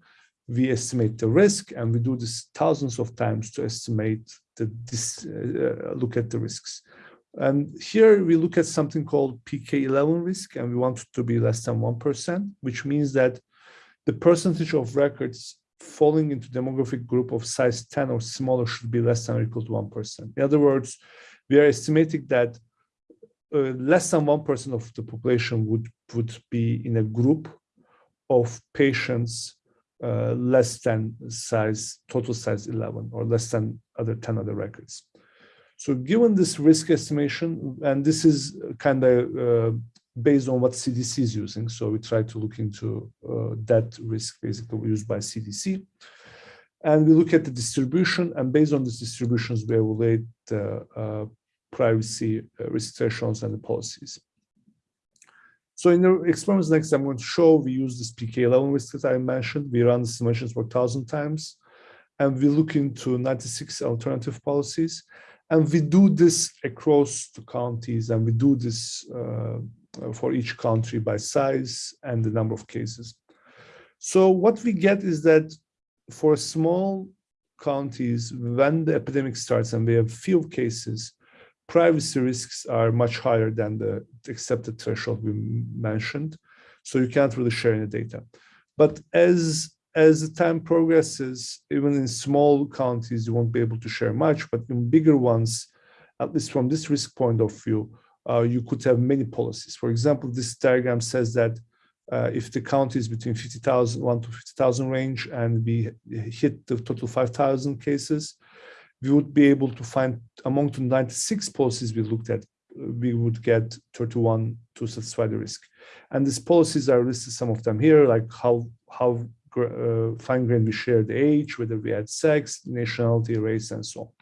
we estimate the risk, and we do this thousands of times to estimate the this, uh, look at the risks. And here we look at something called PK11 risk, and we want it to be less than 1%, which means that the percentage of records falling into demographic group of size 10 or smaller should be less than or equal to 1%. In other words, we are estimating that uh, less than 1% of the population would, would be in a group of patients uh, less than size, total size 11 or less than other 10 other records. So given this risk estimation, and this is kind of uh, based on what CDC is using. So we try to look into uh, that risk basically used by CDC. And we look at the distribution and based on these distributions, we evaluate the uh, privacy uh, thresholds and the policies. So in the experiments next I'm going to show, we use this PK11 risk that I mentioned. We run the simulations for 1,000 times and we look into 96 alternative policies. And we do this across the counties and we do this uh, uh, for each country by size and the number of cases. So what we get is that for small counties, when the epidemic starts and we have few cases, privacy risks are much higher than the accepted threshold we mentioned. So you can't really share any data. But as as the time progresses, even in small counties, you won't be able to share much, but in bigger ones, at least from this risk point of view, uh, you could have many policies. For example, this diagram says that uh, if the count is between 50,000, 1 to 50,000 range, and we hit the total 5,000 cases, we would be able to find among the 96 policies we looked at, we would get 31 to satisfy the risk. And these policies are listed, some of them here, like how, how uh, fine-grained we share the age, whether we had sex, nationality, race, and so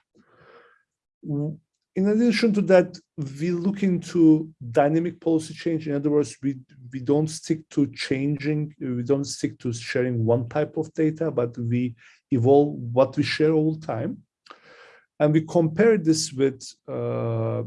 on in addition to that, we look into dynamic policy change. In other words, we, we don't stick to changing, we don't stick to sharing one type of data, but we evolve what we share all the time. And we compare this with uh,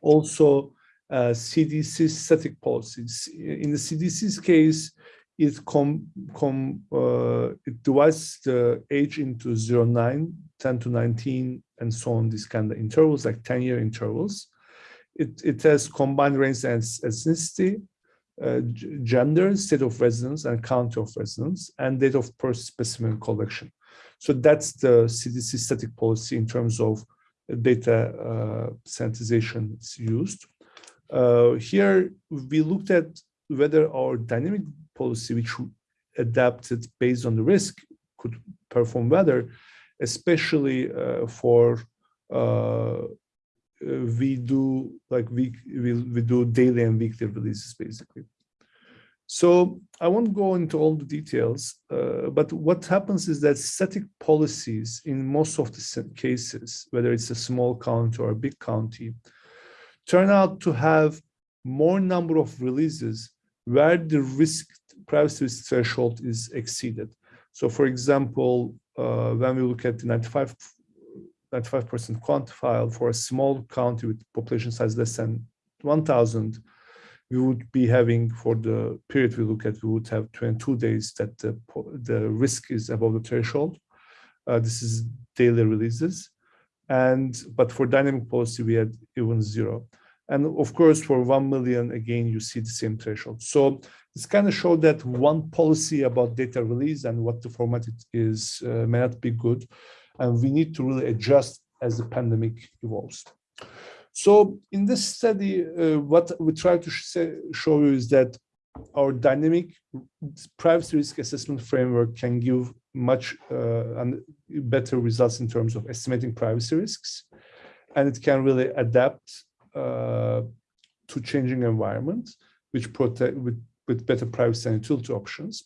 also uh, CDC static policies. In the CDC's case, it com, com uh, it divides the age into 0, 9, 10 to 19, and so on, these kind of intervals, like 10 year intervals. It, it has combined race and ethnicity, uh, gender, state of residence, and county of residence, and date of birth specimen collection. So that's the CDC static policy in terms of data uh, sanitization used. Uh, here, we looked at whether our dynamic policy, which adapted based on the risk, could perform better especially uh, for uh, we do like we, we we do daily and weekly releases basically. So I won't go into all the details, uh, but what happens is that static policies in most of the cases, whether it's a small county or a big county, turn out to have more number of releases where the risk privacy threshold is exceeded. So for example, uh, when we look at the 95 95% quantified for a small county with population size less than 1,000, we would be having for the period we look at, we would have 22 days that the, the risk is above the threshold. Uh, this is daily releases. And, but for dynamic policy, we had even zero. And of course, for 1 million, again, you see the same threshold. So this kind of showed that one policy about data release and what the format it is uh, may not be good. And we need to really adjust as the pandemic evolves. So in this study, uh, what we try to say, show you is that our dynamic privacy risk assessment framework can give much uh, and better results in terms of estimating privacy risks. And it can really adapt to changing environments, which protect with, with better privacy and utility options.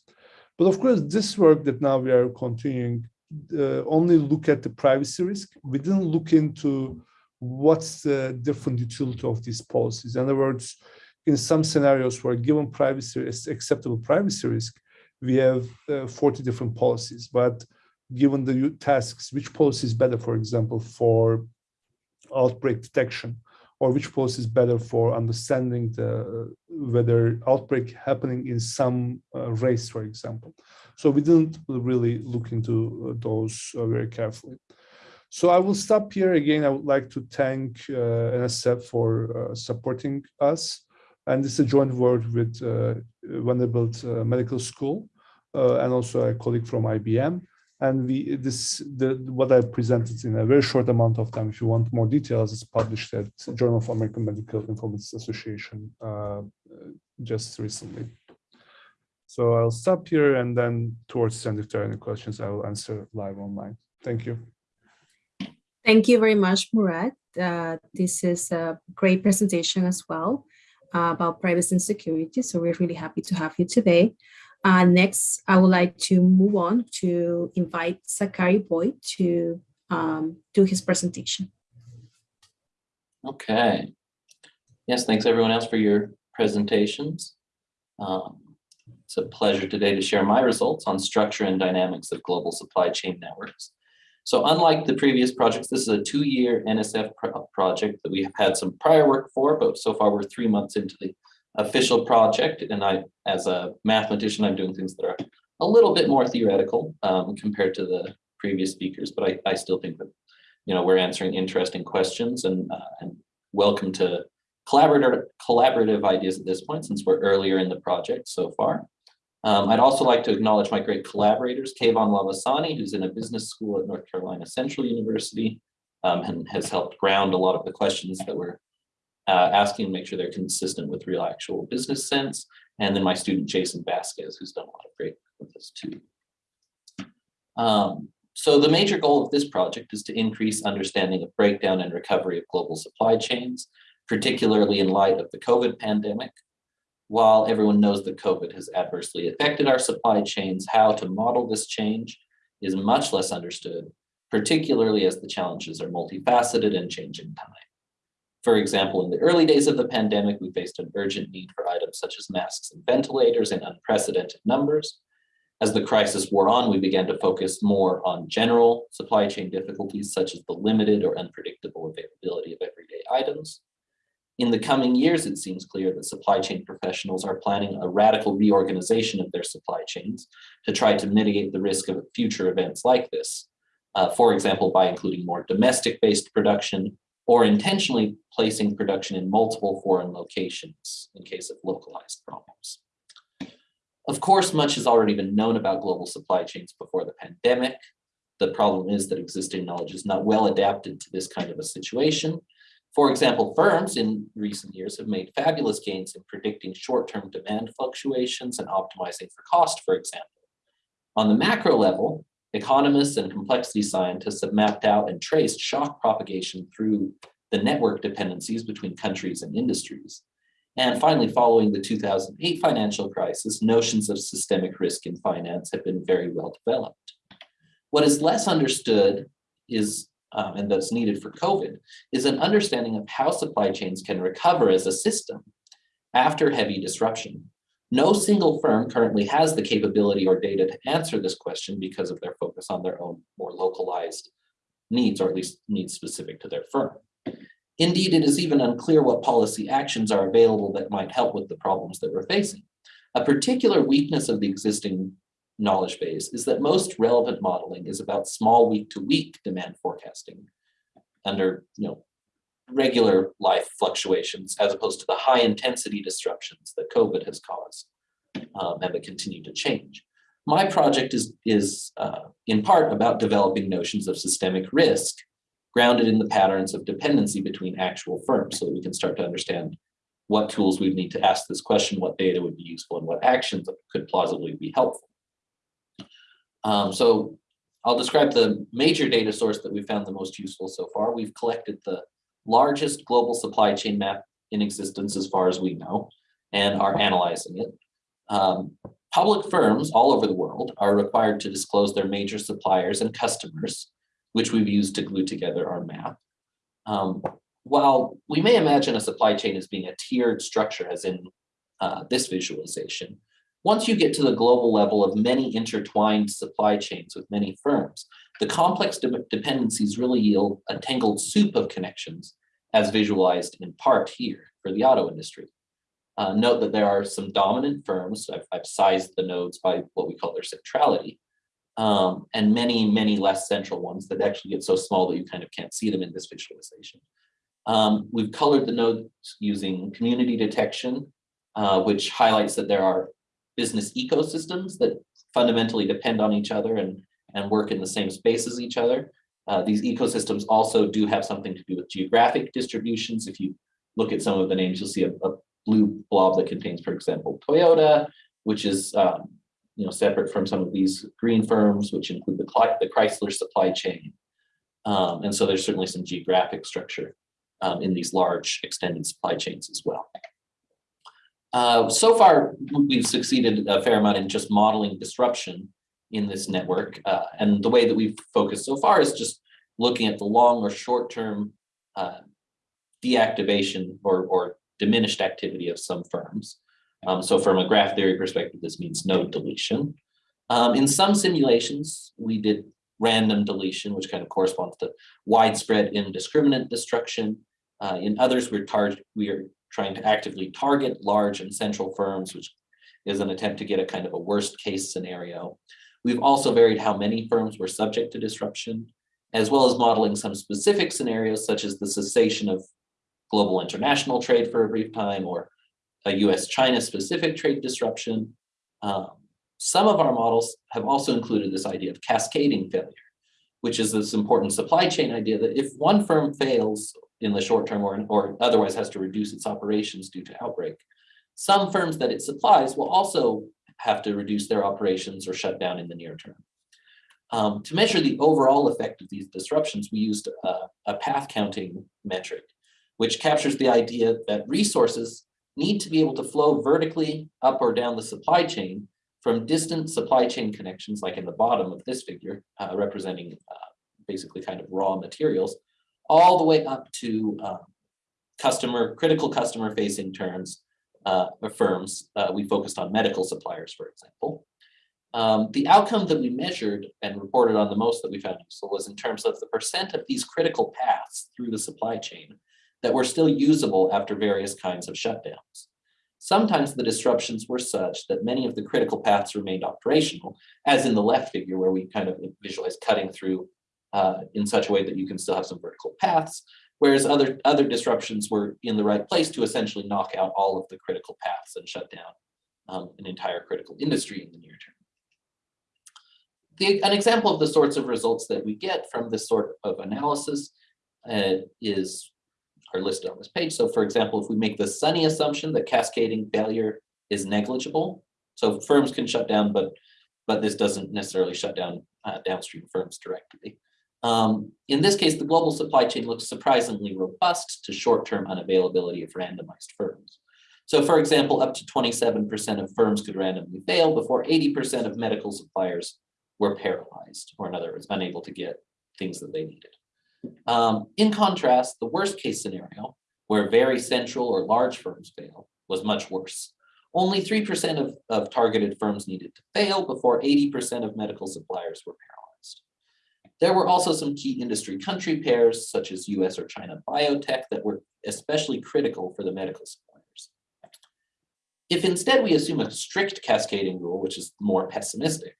But of course, this work that now we are continuing uh, only look at the privacy risk. We didn't look into what's the different utility of these policies. In other words, in some scenarios where given privacy is acceptable privacy risk, we have uh, 40 different policies. But given the tasks, which policy is better, for example, for outbreak detection, or which policy is better for understanding the whether outbreak happening in some uh, race, for example. So we didn't really look into uh, those uh, very carefully. So I will stop here again. I would like to thank uh, NSF for uh, supporting us. And this is a joint work with uh, Vanderbilt Medical School and also a colleague from IBM. And we this the what I presented in a very short amount of time. If you want more details, it's published at Journal of American Medical Informatics Association uh, just recently. So I'll stop here and then towards the end, if there are any questions, I will answer live online. Thank you. Thank you very much, Murat. Uh, this is a great presentation as well uh, about privacy and security. So we're really happy to have you today. Uh, next, I would like to move on to invite Zachary Boyd to um, do his presentation. Okay. Yes, thanks everyone else for your presentations. Um, it's a pleasure today to share my results on structure and dynamics of global supply chain networks. So unlike the previous projects, this is a two-year NSF pro project that we have had some prior work for, but so far we're three months into the official project. And I, as a mathematician, I'm doing things that are a little bit more theoretical um, compared to the previous speakers, but I, I still think that, you know, we're answering interesting questions and, uh, and welcome to collaborative, collaborative ideas at this point, since we're earlier in the project so far. Um, I'd also like to acknowledge my great collaborators, Kayvon Lavasani, who's in a business school at North Carolina Central University, um, and has helped ground a lot of the questions that we're uh, asking to make sure they're consistent with real actual business sense. And then my student, Jason Vasquez, who's done a lot of great work with this too. Um, so the major goal of this project is to increase understanding of breakdown and recovery of global supply chains, particularly in light of the COVID pandemic, while everyone knows that COVID has adversely affected our supply chains, how to model this change is much less understood, particularly as the challenges are multifaceted and change in time. For example, in the early days of the pandemic, we faced an urgent need for items such as masks and ventilators in unprecedented numbers. As the crisis wore on, we began to focus more on general supply chain difficulties, such as the limited or unpredictable availability of everyday items. In the coming years, it seems clear that supply chain professionals are planning a radical reorganization of their supply chains to try to mitigate the risk of future events like this. Uh, for example, by including more domestic-based production or intentionally placing production in multiple foreign locations in case of localized problems. Of course, much has already been known about global supply chains before the pandemic. The problem is that existing knowledge is not well adapted to this kind of a situation, for example, firms in recent years have made fabulous gains in predicting short-term demand fluctuations and optimizing for cost, for example. On the macro level, economists and complexity scientists have mapped out and traced shock propagation through the network dependencies between countries and industries. And finally, following the 2008 financial crisis, notions of systemic risk in finance have been very well developed. What is less understood is um, and that's needed for COVID is an understanding of how supply chains can recover as a system after heavy disruption. No single firm currently has the capability or data to answer this question because of their focus on their own more localized needs, or at least needs specific to their firm. Indeed, it is even unclear what policy actions are available that might help with the problems that we're facing. A particular weakness of the existing knowledge base is that most relevant modeling is about small week to week demand forecasting under you know, regular life fluctuations as opposed to the high intensity disruptions that COVID has caused um, and that continue to change. My project is, is uh, in part about developing notions of systemic risk grounded in the patterns of dependency between actual firms so that we can start to understand what tools we need to ask this question, what data would be useful, and what actions could plausibly be helpful. Um, so I'll describe the major data source that we found the most useful so far. We've collected the largest global supply chain map in existence as far as we know and are analyzing it. Um, public firms all over the world are required to disclose their major suppliers and customers, which we've used to glue together our map. Um, while we may imagine a supply chain as being a tiered structure, as in uh, this visualization, once you get to the global level of many intertwined supply chains with many firms, the complex de dependencies really yield a tangled soup of connections as visualized in part here for the auto industry. Uh, note that there are some dominant firms, I've, I've, sized the nodes by what we call their centrality, um, and many, many less central ones that actually get so small that you kind of can't see them in this visualization. Um, we've colored the nodes using community detection, uh, which highlights that there are business ecosystems that fundamentally depend on each other and, and work in the same space as each other. Uh, these ecosystems also do have something to do with geographic distributions. If you look at some of the names, you'll see a, a blue blob that contains, for example, Toyota, which is um, you know separate from some of these green firms, which include the, the Chrysler supply chain. Um, and so there's certainly some geographic structure um, in these large extended supply chains as well. Uh, so far, we've succeeded a fair amount in just modeling disruption in this network. Uh, and the way that we've focused so far is just looking at the long or short-term uh, deactivation or, or diminished activity of some firms. Um, so from a graph theory perspective, this means node deletion. Um, in some simulations, we did random deletion, which kind of corresponds to widespread indiscriminate destruction. Uh, in others, we're, we are trying to actively target large and central firms, which is an attempt to get a kind of a worst case scenario. We've also varied how many firms were subject to disruption, as well as modeling some specific scenarios, such as the cessation of global international trade for a brief time or a US-China specific trade disruption. Um, some of our models have also included this idea of cascading failure, which is this important supply chain idea that if one firm fails in the short term or, or otherwise has to reduce its operations due to outbreak. Some firms that it supplies will also have to reduce their operations or shut down in the near term. Um, to measure the overall effect of these disruptions, we used a, a path counting metric, which captures the idea that resources need to be able to flow vertically up or down the supply chain from distant supply chain connections, like in the bottom of this figure, uh, representing uh, basically kind of raw materials, all the way up to uh, customer, critical customer facing terms, uh, firms. Uh, we focused on medical suppliers, for example. Um, the outcome that we measured and reported on the most that we found useful was in terms of the percent of these critical paths through the supply chain that were still usable after various kinds of shutdowns. Sometimes the disruptions were such that many of the critical paths remained operational, as in the left figure where we kind of visualize cutting through uh, in such a way that you can still have some vertical paths, whereas other, other disruptions were in the right place to essentially knock out all of the critical paths and shut down um, an entire critical industry in the near term. The, an example of the sorts of results that we get from this sort of analysis uh, is are listed on this page. So for example, if we make the sunny assumption that cascading failure is negligible, so firms can shut down, but but this doesn't necessarily shut down uh, downstream firms directly. Um, in this case, the global supply chain looks surprisingly robust to short-term unavailability of randomized firms. So for example, up to 27% of firms could randomly fail before 80% of medical suppliers were paralyzed, or in other words, unable to get things that they needed. Um, in contrast, the worst case scenario, where very central or large firms fail, was much worse. Only 3% of, of targeted firms needed to fail before 80% of medical suppliers were paralyzed. There were also some key industry country pairs, such as US or China biotech, that were especially critical for the medical suppliers. If instead we assume a strict cascading rule, which is more pessimistic,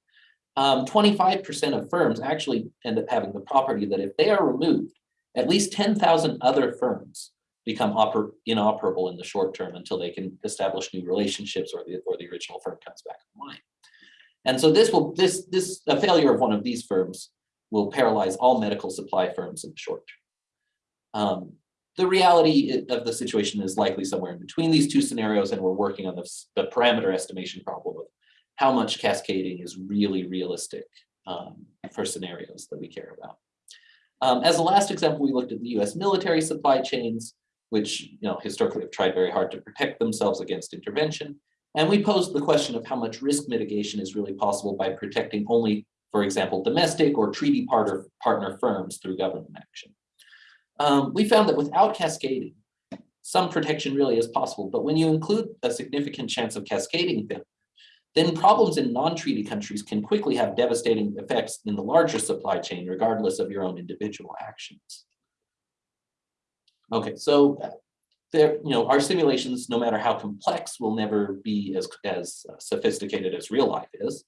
25% um, of firms actually end up having the property that if they are removed, at least 10,000 other firms become inoperable in the short term until they can establish new relationships or the, or the original firm comes back online. And so this will, this, this, a failure of one of these firms will paralyze all medical supply firms in the short term. Um, the reality of the situation is likely somewhere in between these two scenarios, and we're working on the, the parameter estimation problem of how much cascading is really realistic um, for scenarios that we care about. Um, as a last example, we looked at the US military supply chains, which you know historically have tried very hard to protect themselves against intervention. And we posed the question of how much risk mitigation is really possible by protecting only, for example, domestic or treaty partner, partner firms through government action. Um, we found that without cascading, some protection really is possible, but when you include a significant chance of cascading them, then problems in non-treaty countries can quickly have devastating effects in the larger supply chain, regardless of your own individual actions. Okay, so there, you know, our simulations, no matter how complex, will never be as, as sophisticated as real life is.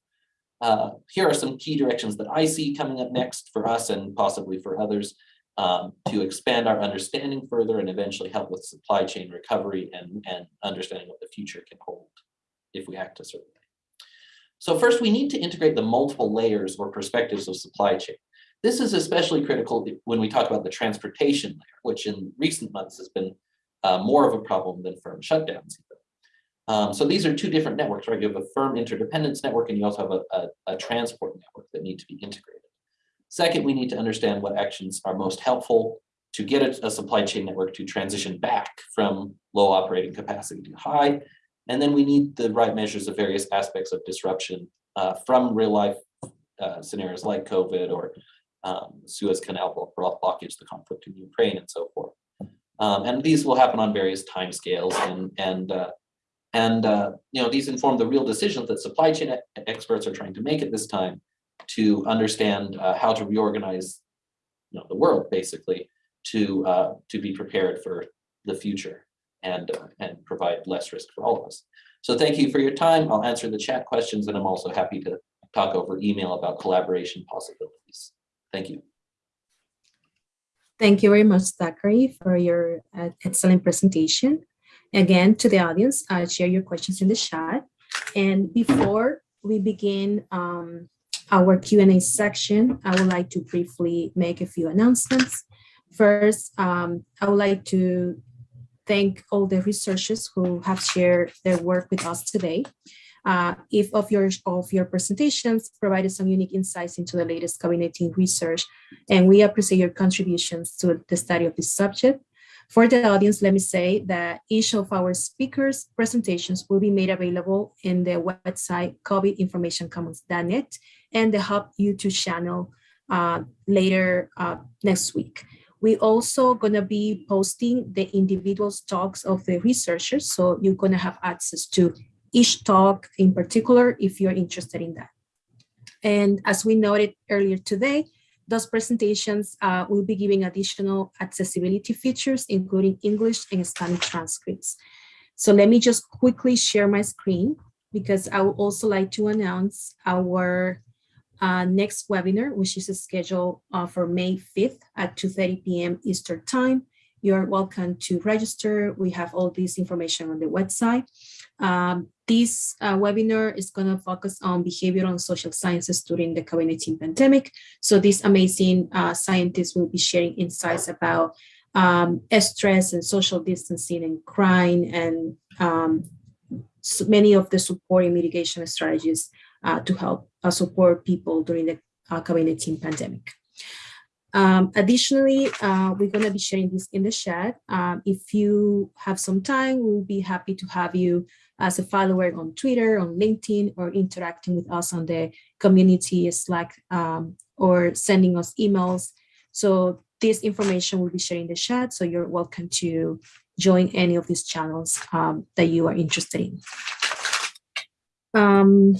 Uh, here are some key directions that I see coming up next for us and possibly for others um, to expand our understanding further and eventually help with supply chain recovery and, and understanding what the future can hold if we act a certain way. So first, we need to integrate the multiple layers or perspectives of supply chain. This is especially critical when we talk about the transportation layer, which in recent months has been uh, more of a problem than firm shutdowns. Um, so these are two different networks, right? You have a firm interdependence network and you also have a, a, a transport network that need to be integrated. Second, we need to understand what actions are most helpful to get a, a, supply chain network to transition back from low operating capacity to high, and then we need the right measures of various aspects of disruption uh, from real life uh, scenarios like COVID or um, Suez Canal blockage, the conflict in Ukraine and so forth. Um, and these will happen on various timescales and, and, uh, and uh, you know, these inform the real decisions that supply chain experts are trying to make at this time to understand uh, how to reorganize you know, the world basically to, uh, to be prepared for the future and, uh, and provide less risk for all of us. So thank you for your time. I'll answer the chat questions and I'm also happy to talk over email about collaboration possibilities. Thank you. Thank you very much, Zachary, for your uh, excellent presentation. Again, to the audience, uh, share your questions in the chat. And before we begin um, our Q&A section, I would like to briefly make a few announcements. First, um, I would like to thank all the researchers who have shared their work with us today. Uh, if of your of your presentations provided some unique insights into the latest COVID-19 research, and we appreciate your contributions to the study of this subject. For the audience, let me say that each of our speakers' presentations will be made available in the website covidinformationcommons.net and the Hub YouTube channel uh, later uh, next week. We're also gonna be posting the individual talks of the researchers. So you're gonna have access to each talk in particular if you're interested in that. And as we noted earlier today, those presentations uh, will be giving additional accessibility features, including English and Spanish transcripts. So let me just quickly share my screen because I would also like to announce our uh, next webinar, which is scheduled uh, for May 5th at 2.30 p.m. Eastern time. You're welcome to register. We have all this information on the website. Um, this uh, webinar is going to focus on behavioral and social sciences during the COVID-19 pandemic. So these amazing uh, scientists will be sharing insights about um, stress and social distancing and crime and um, so many of the support and mitigation strategies uh, to help uh, support people during the uh, COVID-19 pandemic. Um, additionally, uh, we're going to be sharing this in the chat. Um, if you have some time, we'll be happy to have you as a follower on Twitter, on LinkedIn, or interacting with us on the community Slack um, or sending us emails. So this information will be shared in the chat, so you're welcome to join any of these channels um, that you are interested in. Um,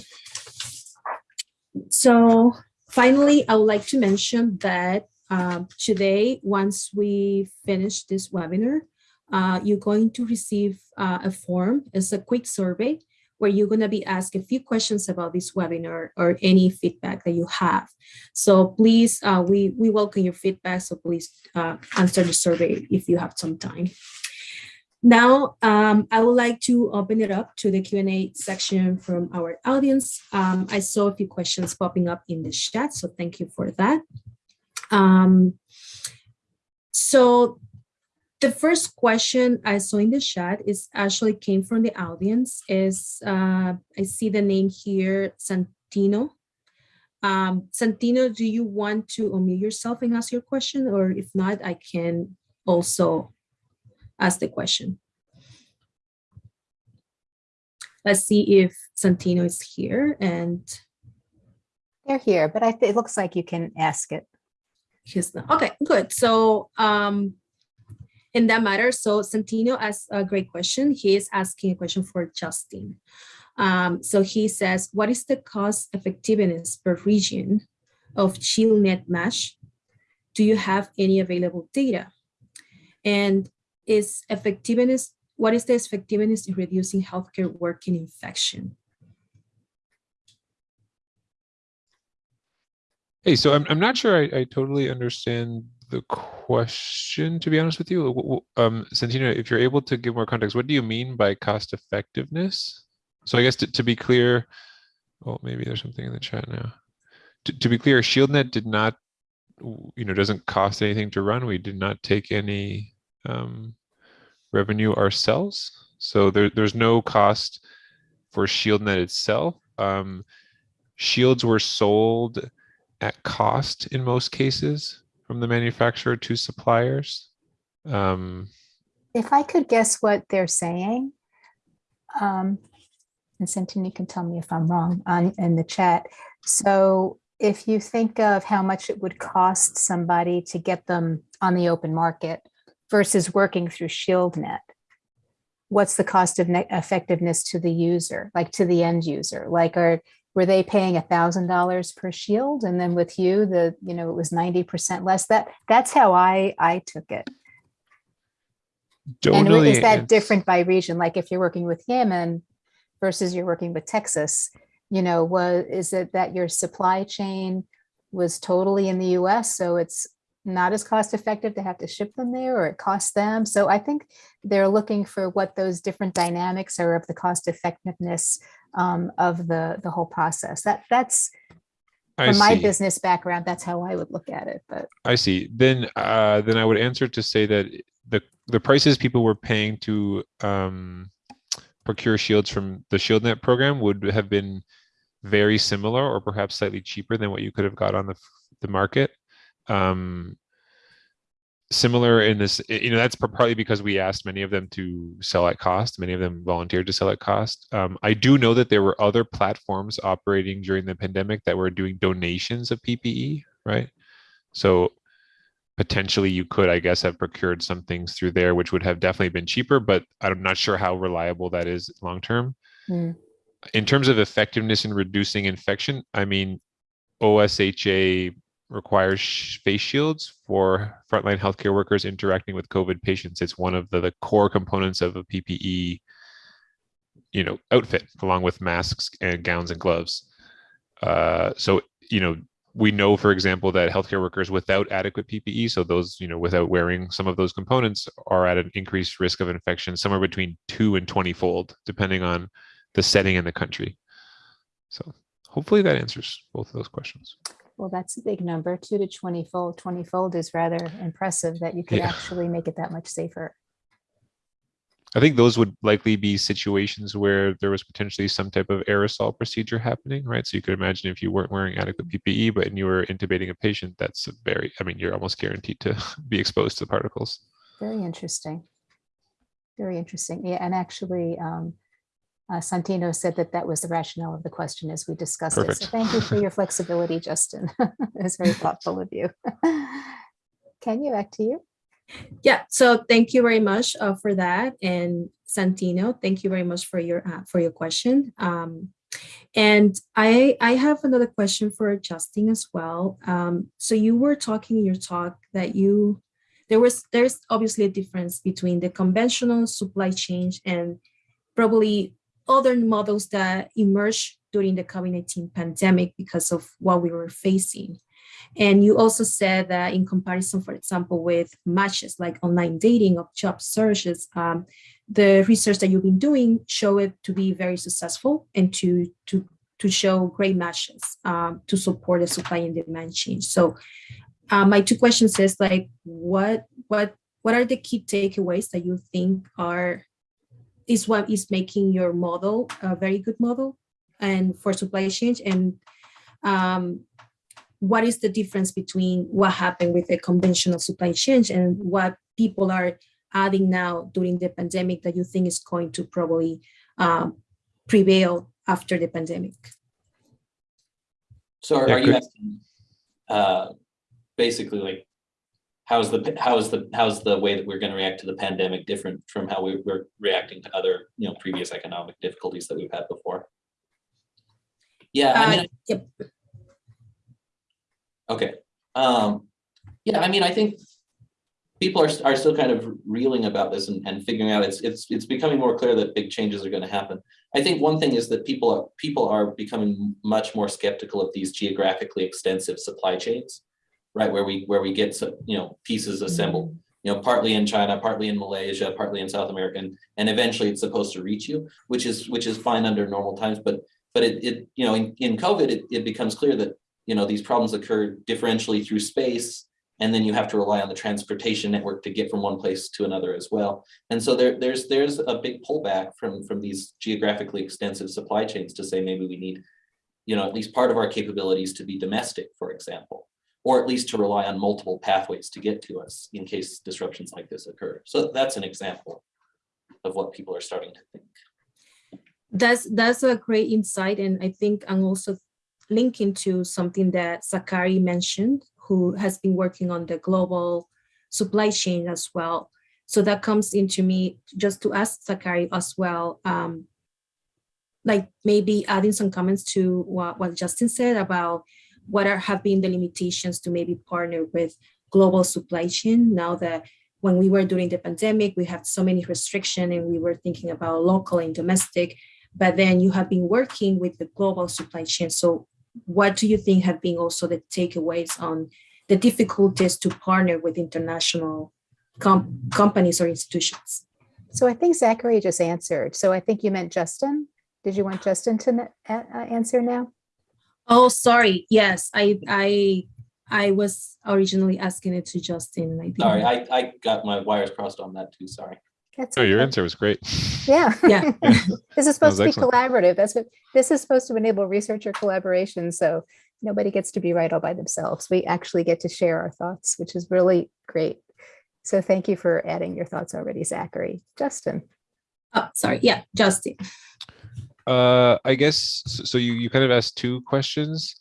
so finally, I would like to mention that um, today, once we finish this webinar, uh, you're going to receive uh, a form. It's a quick survey where you're going to be asked a few questions about this webinar or any feedback that you have. So please, uh, we, we welcome your feedback. So please uh, answer the survey if you have some time. Now, um, I would like to open it up to the Q&A section from our audience. Um, I saw a few questions popping up in the chat, so thank you for that. Um, so the first question I saw in the chat is actually came from the audience is uh, I see the name here, Santino. Um, Santino, do you want to unmute yourself and ask your question? Or if not, I can also ask the question. Let's see if Santino is here and They're here, but it looks like you can ask it. He's not. Okay, good. So um, in that matter, so Santino asked a great question. He is asking a question for Justin. Um, so he says, what is the cost effectiveness per region of ShieldNet Mesh? Do you have any available data? And is effectiveness, what is the effectiveness in reducing healthcare working infection? Hey, so I'm, I'm not sure I, I totally understand the question, to be honest with you. Um, Santino, if you're able to give more context, what do you mean by cost effectiveness? So I guess to, to be clear, oh, maybe there's something in the chat now. To, to be clear, ShieldNet did not, you know, doesn't cost anything to run. We did not take any um, revenue ourselves. So there, there's no cost for ShieldNet itself. Um, shields were sold at cost in most cases from the manufacturer to suppliers. Um, If I could guess what they're saying, um, and Santini can tell me if I'm wrong on, in the chat. So if you think of how much it would cost somebody to get them on the open market versus working through ShieldNet, what's the cost of effectiveness to the user, like to the end user? Like, are, were they paying a thousand dollars per shield? And then with you, the, you know, it was 90% less that, that's how I, I took it. don't And is that different by region? Like if you're working with Yemen versus you're working with Texas, you know, was, is it that your supply chain was totally in the US? So it's not as cost effective to have to ship them there or it costs them. So I think they're looking for what those different dynamics are of the cost effectiveness um, of the, the whole process. That that's from my business background, that's how I would look at it, but. I see. Then, uh, then I would answer to say that the the prices people were paying to um, procure shields from the ShieldNet program would have been very similar, or perhaps slightly cheaper than what you could have got on the the market. Um, similar in this, you know, that's par- partly because we asked many of them to sell at cost. Many of them volunteered to sell at cost. Um, I do know that there were other platforms operating during the pandemic that were doing donations of PPE, right? So potentially you could, I guess, have procured some things through there, which would have definitely been cheaper, but I'm not sure how reliable that is long term. Hmm. In terms of effectiveness in reducing infection, I mean, OSHA requires face shields for frontline healthcare workers interacting with COVID patients. It's one of the, the core components of a PPE, you know, outfit, along with masks and gowns and gloves. Uh, so, you know, we know, for example, that healthcare workers without adequate PPE, so those, you know, without wearing some of those components are at an increased risk of infection, somewhere between two and 20 fold, depending on the setting and the country. So hopefully that answers both of those questions. Well, that's a big number, two to 20 fold. 20 fold is rather impressive that you could Yeah. actually make it that much safer. I think those would likely be situations where there was potentially some type of aerosol procedure happening, right? So you could imagine if you weren't wearing adequate PPE, but and you were intubating a patient, that's a very, I mean, you're almost guaranteed to be exposed to the particles. Very interesting. Very interesting. Yeah, and actually, um, uh, Santino said that that was the rationale of the question as we discussed it. So thank you for your flexibility, Justin. It was very thoughtful of you. Can you back to you. Yeah, so thank you very much uh, for that. And Santino, thank you very much for your uh, for your question. Um, and I I have another question for Justin as well. Um, so you were talking in your talk that you there was there's obviously a difference between the conventional supply chain and probably other models that emerged during the COVID-19 pandemic because of what we were facing. And you also said that in comparison, for example, with matches like online dating or job searches, um, the research that you've been doing show it to be very successful and to, to, to show great matches um, to support the supply and demand change. So uh, my two questions is like, what, what, what are the key takeaways that you think are, is what is making your model a very good model and for supply chain and um, what is the difference between what happened with the conventional supply chain and what people are adding now during the pandemic that you think is going to probably um, prevail after the pandemic? So are Yeah, are you asking, uh, basically like, how's the, how's the, how's the way that we're gonna react to the pandemic different from how we were reacting to other, you know, previous economic difficulties that we've had before? Yeah, I Uh, mean, yep. Okay, um, yeah, I mean, I think people are, are still kind of reeling about this and, and figuring out it's, it's, it's becoming more clear that big changes are gonna happen. I think one thing is that people, are people are becoming much more skeptical of these geographically extensive supply chains, right? Where we, where we get, some, you know, pieces mm-hmm. assembled, you know, partly in China, partly in Malaysia, partly in South America, and, and eventually it's supposed to reach you, which is, which is fine under normal times, but, but it, it, you know, in, in COVID, it, it becomes clear that you know, these problems occur differentially through space, and then you have to rely on the transportation network to get from one place to another as well. And so there, there's there's a big pullback from from these geographically extensive supply chains to say maybe we need, you know, at least part of our capabilities to be domestic, for example, or at least to rely on multiple pathways to get to us in case disruptions like this occur. So that's an example of what people are starting to think. That's that's a great insight, and I think I'm also linking to something that Zachary mentioned, who has been working on the global supply chain as well. So that comes into me just to ask Zachary as well, um, like maybe adding some comments to what, what Justin said about what are have been the limitations to maybe partner with global supply chain now that when we were during the pandemic, we had so many restrictions and we were thinking about local and domestic, but then you have been working with the global supply chain. So what do you think have been also the takeaways on the difficulties to partner with international com companies or institutions? So I think Zachary just answered. So I think you meant Justin. Did you want Justin to answer now? Oh, sorry. Yes, I I I was originally asking it to Justin. and I think Sorry, I, I got my wires crossed on that too, sorry. That's Oh, your okay. answer was great. Yeah. Yeah. This is supposed to be excellent. collaborative. That's what, this is supposed to enable researcher collaboration. So nobody gets to be right all by themselves. We actually get to share our thoughts, which is really great. So thank you for adding your thoughts already, Zachary. Justin. Oh, sorry. Yeah, Justin. Uh, I guess, so you, you kind of asked two questions.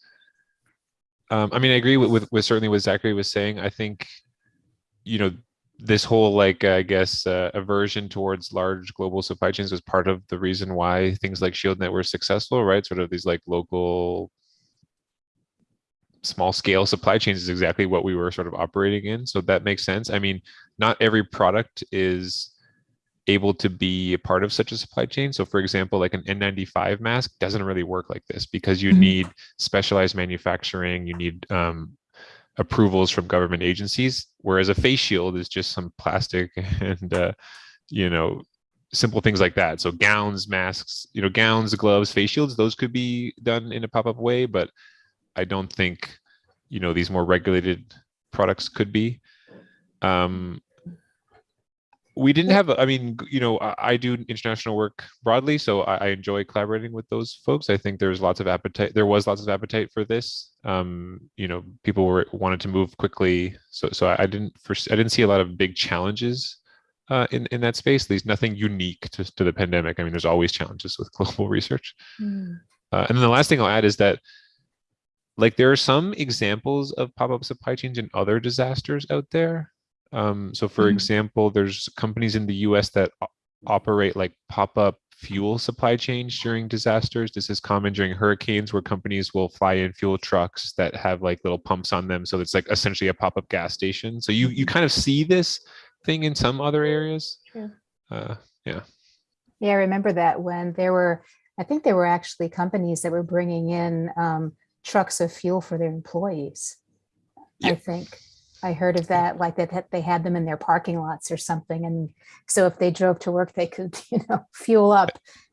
Um, I mean, I agree with, with, with certainly what Zachary was saying. I think, you know, this whole like, I guess, uh, aversion towards large global supply chains was part of the reason why things like ShieldNet were successful, right? Sort of these like local small scale supply chains is exactly what we were sort of operating in. So that makes sense. I mean, not every product is able to be a part of such a supply chain. So for example, like an N95 mask doesn't really work like this because you Mhm. need specialized manufacturing, you need um, approvals from government agencies, whereas a face shield is just some plastic and, uh, you know, simple things like that. So gowns, masks, you know, gowns, gloves, face shields, those could be done in a pop-up way, but I don't think, you know, these more regulated products could be. Um, we didn't have, I mean, you know, I, I do international work broadly, so I, I enjoy collaborating with those folks. I think there's lots of appetite. There was lots of appetite for this. Um, you know, people were wanted to move quickly, so so I, didn't first, I didn't see a lot of big challenges uh, in in that space. At least nothing unique to to the pandemic. I mean, there's always challenges with global research. Uh, and then the last thing I'll add is that, like, there are some examples of pop-up supply chains and other disasters out there. Um, so for Mhm. example, there's companies in the US that operate like pop-up fuel supply chains during disasters. This is common during hurricanes where companies will fly in fuel trucks that have like little pumps on them. So it's like essentially a pop-up gas station. So you you kind of see this thing in some other areas. Yeah. Uh, Yeah, I remember that when there were, I think there were actually companies that were bringing in um, trucks of fuel for their employees. I think I heard of that, like that that they had them in their parking lots or something. And so if they drove to work, they could, you know, fuel up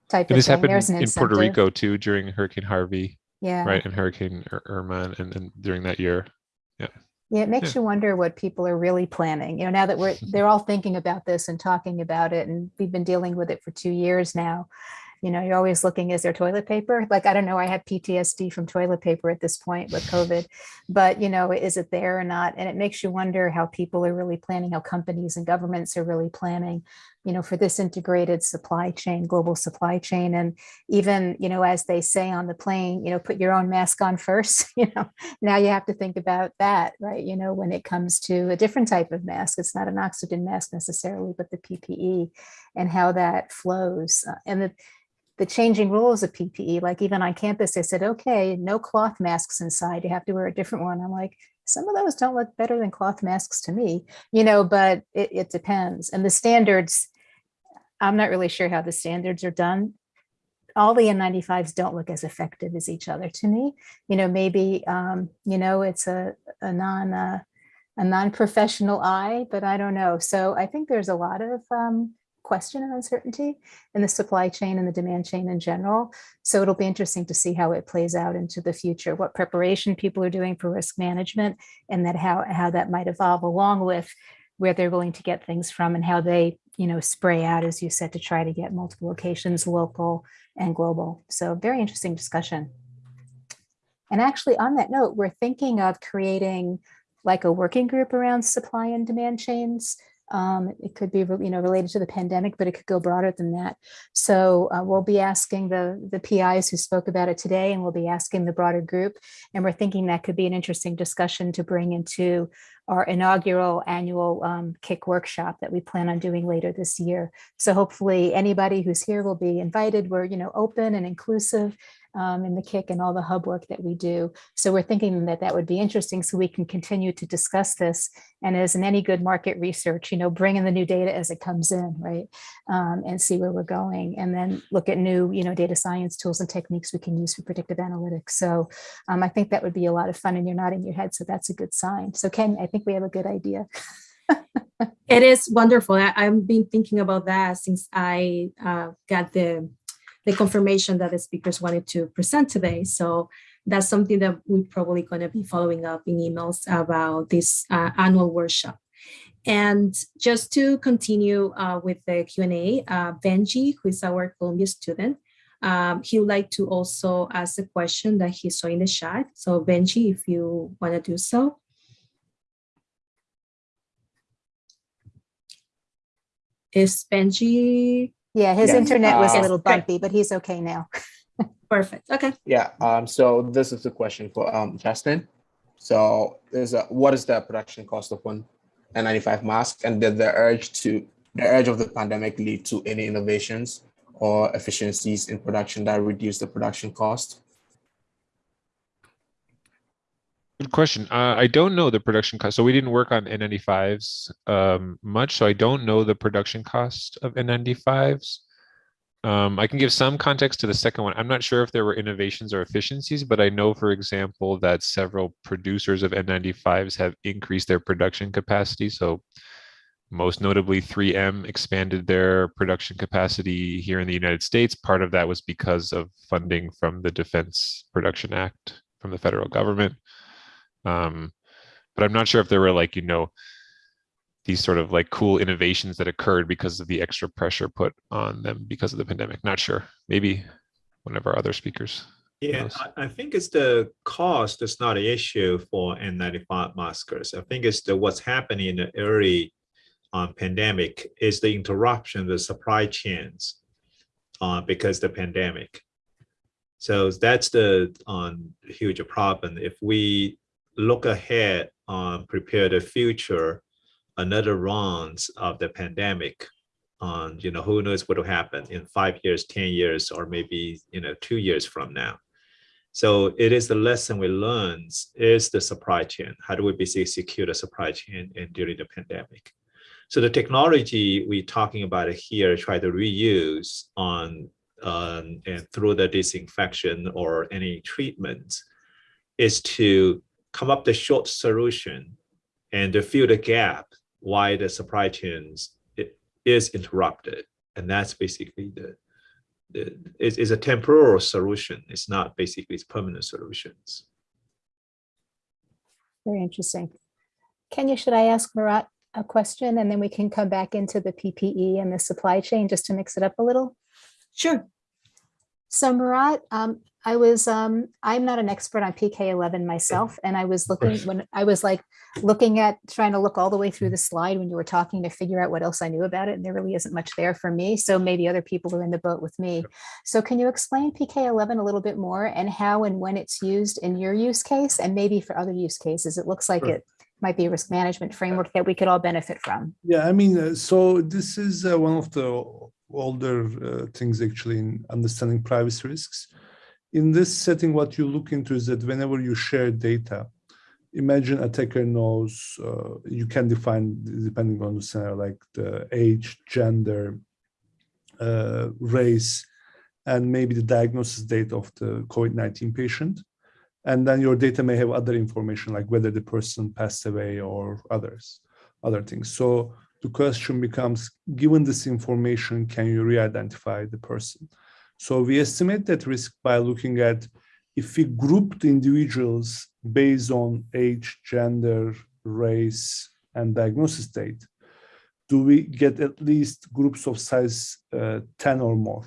type and of this thing. happened There's an in Puerto. Rico too during Hurricane Harvey, Yeah. right? And Hurricane Ir- Irma and, and during that year. Yeah, Yeah, it makes you wonder what people are really planning. You know, now that we're they're all thinking about this and talking about it, and we've been dealing with it for two years now. You know, you're always looking, is there toilet paper? Like, I don't know, I have PTSD from toilet paper at this point with COVID, but you know, is it there or not? And it makes you wonder how people are really planning, how companies and governments are really planning, you know, for this integrated supply chain, global supply chain. And even, you know, as they say on the plane, you know, put your own mask on first, you know, now you have to think about that, right? You know, when it comes to a different type of mask, it's not an oxygen mask necessarily, but the PPE and how that flows. Uh, and the, the changing rules of PPE, like even on campus, they said, okay, no cloth masks inside. You have to wear a different one. I'm like, some of those don't look better than cloth masks to me, you know, but it, it depends. And the standards, I'm not really sure how the standards are done. All the N95s don't look as effective as each other to me you know, maybe, um, you know, it's a, a non, uh, a non-professional eye, but I don't know. So I think there's a lot of, um, question and uncertainty in the supply chain and the demand chain in general. So it'll be interesting to see how it plays out into the future, what preparation people are doing for risk management and that how, how that might evolve along with where they're willing to get things from and how they, you know, spray out, as you said, to try to get multiple locations, local and global. So very interesting discussion. And actually on that note, we're thinking of creating like a working group around supply and demand chains. Um, it could be, you know, related to the pandemic, but it could go broader than that. So uh, we'll be asking the, the PIs who spoke about it today, and we'll be asking the broader group. And we're thinking that could be an interesting discussion to bring into our inaugural annual um, workshop that we plan on doing later this year. So hopefully anybody who's here will be invited. We're, you know, open and inclusive um, in the KIC and all the hub work that we do. So we're thinking that that would be interesting so we can continue to discuss this. And as in any good market research, you know, bring in the new data as it comes in, right? Um, and see where we're going and then look at new, you know, data science tools and techniques we can use for predictive analytics. So um, I think that would be a lot of fun and you're nodding your head. So that's a good sign. So Ken, I think we have a good idea. It is wonderful. I, I've been thinking about that since I uh, got the the confirmation that the speakers wanted to present today. So that's something that we're probably going to be following up in emails about this uh, annual workshop. And just to continue uh, with the Q&A, uh, Benji, who is our Columbia student, um, he would like to also ask a question that he saw in the chat. So Benji, if you want to do so. Is Benji Yeah, his Yes, internet was a uh, little great. bumpy, but he's okay now. perfect? Okay. Yeah, um, so this is the question for um Justin. So is a what is the production cost of one N95 mask and did the urge to the urge of the pandemic lead to any innovations or efficiencies in production that reduce the production cost? Good question. Uh, I don't know the production cost. So we didn't work on N95s um, much, so I don't know the production cost of N95s. Um, I can give some context to the second one. I'm not sure if there were innovations or efficiencies, but I know, for example, that several producers of N95s have increased their production capacity. So most notably 3M expanded their production capacity here in the United States. Part of that was because of funding from the Defense Production Act from the federal government. Um, but I'm not sure if there were like, you know, these sort of like cool innovations that occurred because of the extra pressure put on them because of the pandemic. Not sure. Maybe one of our other speakers. Yeah. I, I think it's the cost is not an issue for N95 maskers. I think it's the what's happening in the early um, pandemic is the interruption of the supply chains uh, because the pandemic. So that's the um, huge problem. If we look ahead, on prepare the future, another rounds of the pandemic, on you know who knows what will happen in five years, ten years, or maybe you know two years from now. So it is the lesson we learned is the supply chain. How do we basically secure the supply chain and during the pandemic? So the technology we're talking about here, try to reuse on um, and through the disinfection or any treatment, is to come up the short solution and to fill the gap why the supply chains it is interrupted. And that's basically the, the is, is a temporal solution. It's not basically it's permanent solutions. Very interesting. Kenya, should I ask Murat a question and then we can come back into the PPE and the supply chain just to mix it up a little? Sure. So Murat, um, I was, um, I'm not an expert on PK11 myself, and I was looking when I was like looking at, trying to look all the way through the slide when you were talking to figure out what else I knew about it, and there really isn't much there for me. So maybe other people are in the boat with me. So can you explain PK11 a little bit more and how and when it's used in your use case and maybe for other use cases? It looks like Sure. it might be a risk management framework that we could all benefit from. Yeah, I mean, uh, so this is uh, one of the older uh, things actually in understanding privacy risks. In this setting, what you look into is that whenever you share data, imagine attacker knows uh, you can define depending on the scenario like the age, gender, uh, race, and maybe the diagnosis date of the COVID-19 patient. And then your data may have other information like whether the person passed away or others, other things. So the question becomes, given this information, can you re-identify the person? So we estimate that risk by looking at if we group the individuals based on age, gender, race, and diagnosis date, do we get at least groups of size uh, 10 or more?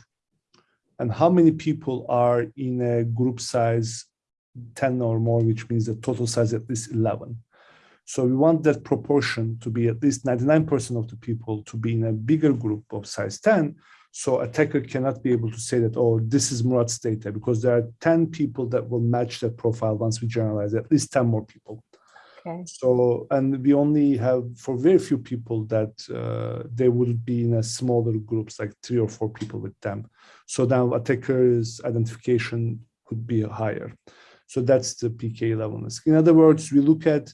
And how many people are in a group size 10 or more, which means the total size at least 11? So we want that proportion to be at least 99% of the people to be in a bigger group of size 10. So attacker cannot be able to say that, oh, this is Murat's data because there are 10 people that will match that profile once we generalize at least 10 more people. Okay. So, and we only have for very few people that uh, they would be in a smaller groups, like three or four people with them. So now attacker's identification could be higher. So that's the PK11 risk. In other words, we look at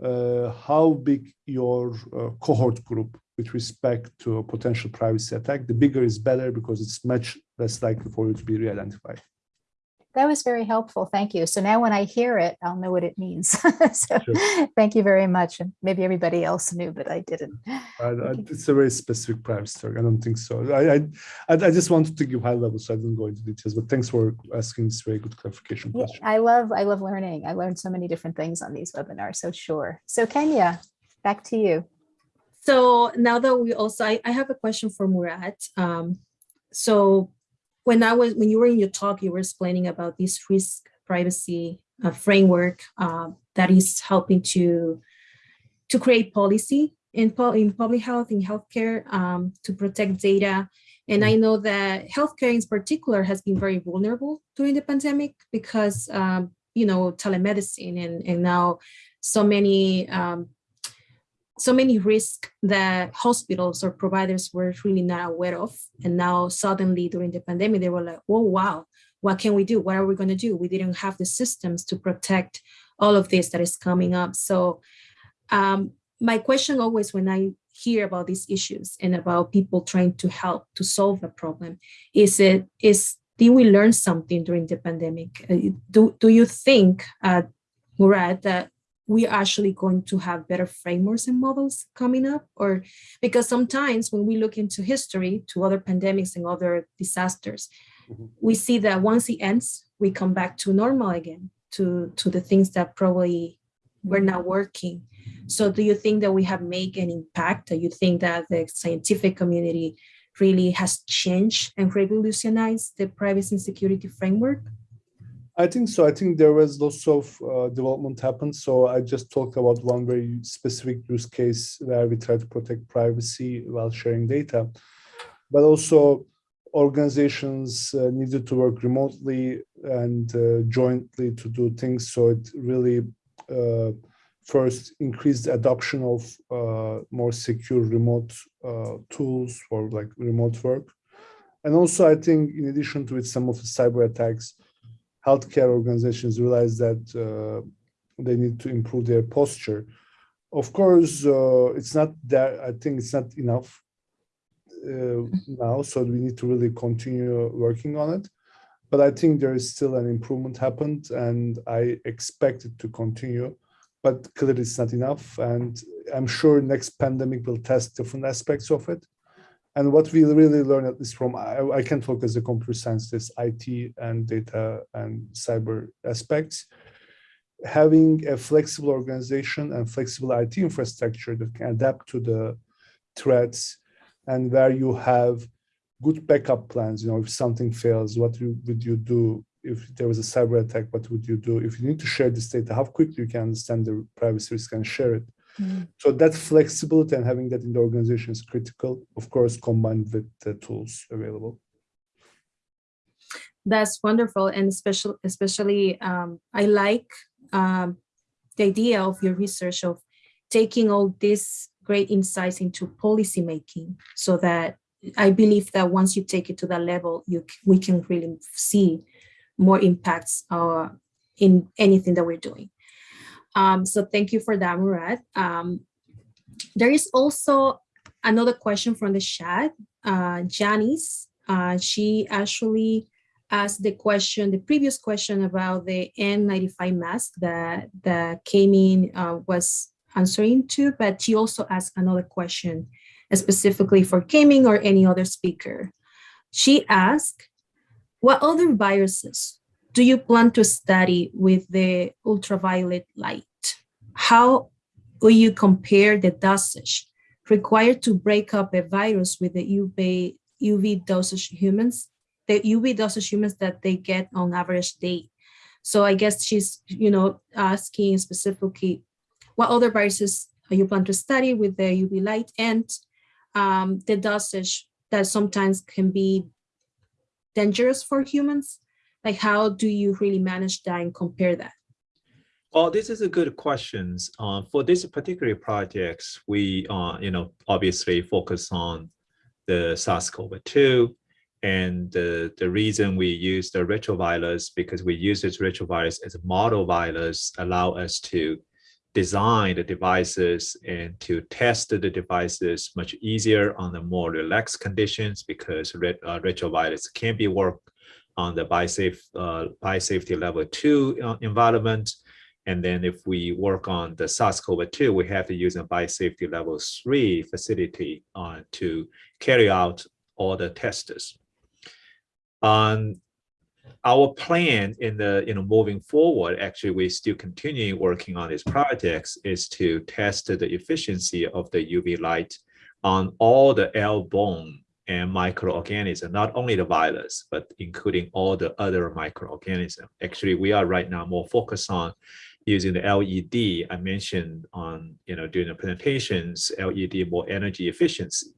how big your uh, cohort group with respect to a potential privacy attack. The bigger is better because it's much less likely for you to be re-identified. That was very helpful. Thank you. So now when I hear it, I'll know what it means. so Sure. thank you very much. And maybe everybody else knew, but I didn't. I, I, it's a very specific privacy story. I don't think so. I, I, I I just wanted to give high level, so I didn't go into details. But thanks for asking this very good clarification Yeah, question. I love, I love learning. I learned so many different things on these webinars. So sure. So Kenya, back to you. So now that we also, I, I have a question for Murat. Um, so when I was, when you were in your talk, you were explaining about this risk privacy uh, framework uh, that is helping to to create policy in, in public health, in healthcare, um, to protect data. And I know that healthcare in particular has been very vulnerable during the pandemic because, um, you know, telemedicine and, and now so many um, so many risks that hospitals or providers were really not aware of. And now suddenly during the pandemic, they were like, oh, wow, what can we do? What are we going to do? We didn't have the systems to protect all of this that is coming up. So um, my question always when I hear about these issues and about people trying to help to solve a problem is it is did we learn something during the pandemic? Uh, do, do you think, uh, Murat, that we are actually going to have better frameworks and models coming up or because sometimes when we look into history to other pandemics and other disasters Mhm. we see that once it ends we come back to normal again to to the things that probably were not working. So do you think that we have made an impact? Do you think that the scientific community really has changed and revolutionized the privacy and security framework I think so. I think there was lots of uh, development happened. So I just talked about one very specific use case where we try to protect privacy while sharing data, but also organizations uh, needed to work remotely and uh, jointly to do things. So it really uh, first increased adoption of uh, more secure remote uh, tools for like remote work. And also, I think in addition to it, some of the cyber attacks, healthcare organizations realize that uh, they need to improve their posture. Of course, uh, it's not that, I think it's not enough uh, now, so we need to really continue working on it. But I think there is still an improvement happened and I expect it to continue but clearly it's not enough. And I'm sure next pandemic will test different aspects of it. And what we really learn at least from, I, I can as a computer scientist, IT and data and cyber aspects, having a flexible organization and flexible IT infrastructure that can adapt to the threats and where you have good backup plans, you know, if something fails, what you, would you do if there was a cyber attack, what would you do? If you need to share this data, how quickly you can understand the privacy risk and share it. Mhm. So that flexibility and having that in the organization is critical, of course, combined with the tools available. That's wonderful, and especially, especially, um, I like um, the idea of your research of taking all these great insights into policy making, so that I believe that once you take it to that level, you we can really see more impacts uh, in anything that we're doing. Um, so thank you for that, Murat. Um, there is also another question from the chat. Uh, Janice, uh, she actually asked the question, the previous question about the N95 mask that, that came in uh, was answering to, but she also asked another question specifically for Kaiming or any other speaker. She asked, what other viruses do you plan to study with the ultraviolet light? How will you compare the dosage required to break up a virus with the UV, UV dosage humans, the UV dosage humans that they get on average day? So I guess she's, you know, asking specifically what other viruses you plan to study with the UV light and um, the dosage that sometimes can be dangerous for humans? Like, how do you really manage that and compare that? Well, this is a good question. Uh, for this particular projects, we, uh, you know, obviously focus on the SARS-CoV-2. And the, the reason we use the retrovirus, because we use this retrovirus as a model virus, allow us to design the devices and to test the devices much easier on the more relaxed conditions because ret uh, retrovirus can be worked on the BioSafe, uh, BioSafety level two uh, environment. And then if we work on the SARS-CoV-2, we have to use a biosafety level three facility uh, to carry out all the tests. Um, our plan in the you know moving forward actually we're still continuing working on these projects is to test the efficiency of the uv light on all the airborne and microorganism, not only the virus but including all the other microorganisms actually we are right now more focused on using the led i mentioned on you know during the presentations led more energy efficiency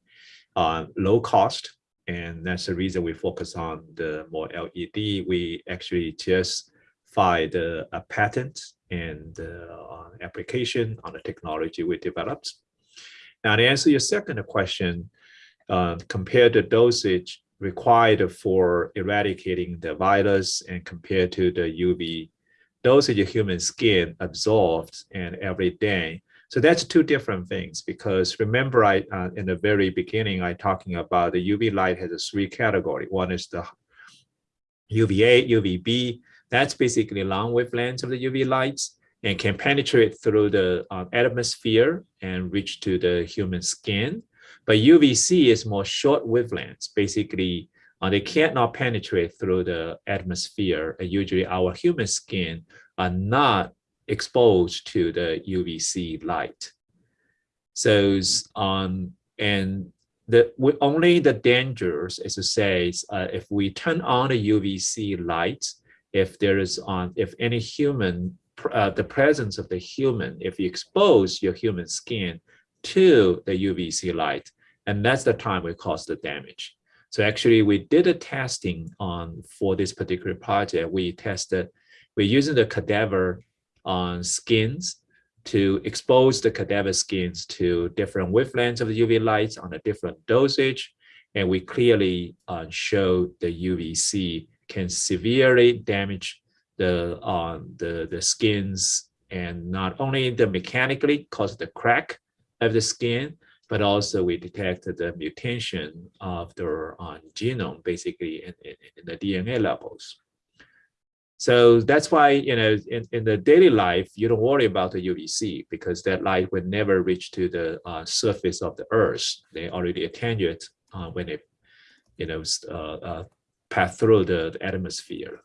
uh, low cost and that's the reason we focus on the more LED. We actually just filed a, a patent and uh, application on the technology we developed. Now to answer your second question, uh, compare the dosage required for eradicating the virus and compared to the UV dosage of human skin absorbed and every day. So that's two different things because remember I uh, in the very beginning I talking about the UV light has a three category. One is the UVA, UVB. That's basically long wavelengths of the UV lights and can penetrate through the uh, atmosphere and reach to the human skin. But UVC is more short wavelengths. Basically, uh, they cannot penetrate through the atmosphere. And usually our human skin are not exposed to the UVC light. So, um, and the we, only the dangers, as it says, uh, if we turn on the UVC light, if there is on, if any human, uh, the presence of the human, if you expose your human skin to the UVC light, and that's the time we cause the damage. So actually, we did a testing on for this particular project. We tested, we're using the cadaver on skins to expose the cadaver skins to different wavelengths of the UV lights on a different dosage. And we clearly uh, show the UVC can severely damage the, uh, the, the skins and not only the mechanically cause the crack of the skin, but also we detected the mutation of the uh, genome basically in, in, in the DNA levels. So that's why, you know, in, in the daily life, you don't worry about the UVC because that light will never reach to the uh, surface of the earth. They already attenuate uh, when it, you know, uh, uh, pass through the, the atmosphere.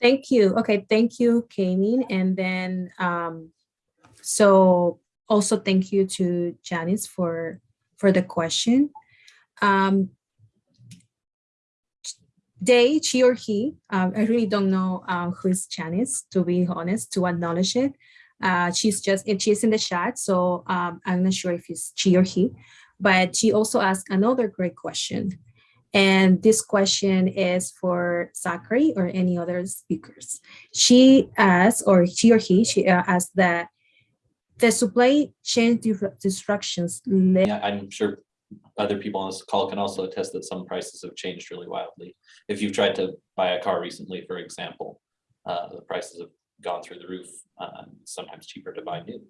Thank you. Okay, thank you, Kaiming. And then, um, so also thank you to Janice for, for the question. Um, they, she or he, um, I really don't know um, who's Janice, to be honest, to acknowledge it. Uh, she's just, she's in the chat, so um, I'm not sure if it's she or he, but she also asked another great question. And this question is for Zachary or any other speakers. She asked, or she or he, she uh, asked that the supply chain disruptions Yeah, I'm sure other people on this call can also attest that some prices have changed really wildly. If you've tried to buy a car recently, for example, uh, the prices have gone through the roof, uh, sometimes cheaper to buy new.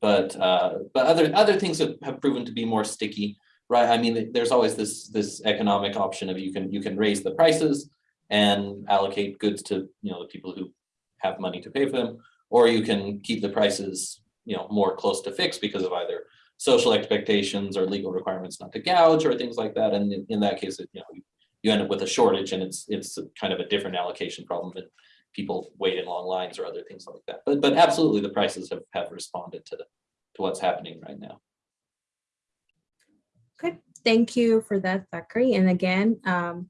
But uh, but other other things have, have proven to be more sticky, right? I mean, there's always this this economic option of you can you can raise the prices and allocate goods to you know the people who have money to pay for them, or you can keep the prices you know more close to fixed because of either social expectations or legal requirements not to gouge or things like that. And in, in that case, it, you know, you, end up with a shortage and it's it's kind of a different allocation problem and people wait in long lines or other things like that. But but absolutely the prices have, have responded to, to what's happening right now. Okay, thank you for that, Zachary. And again, um,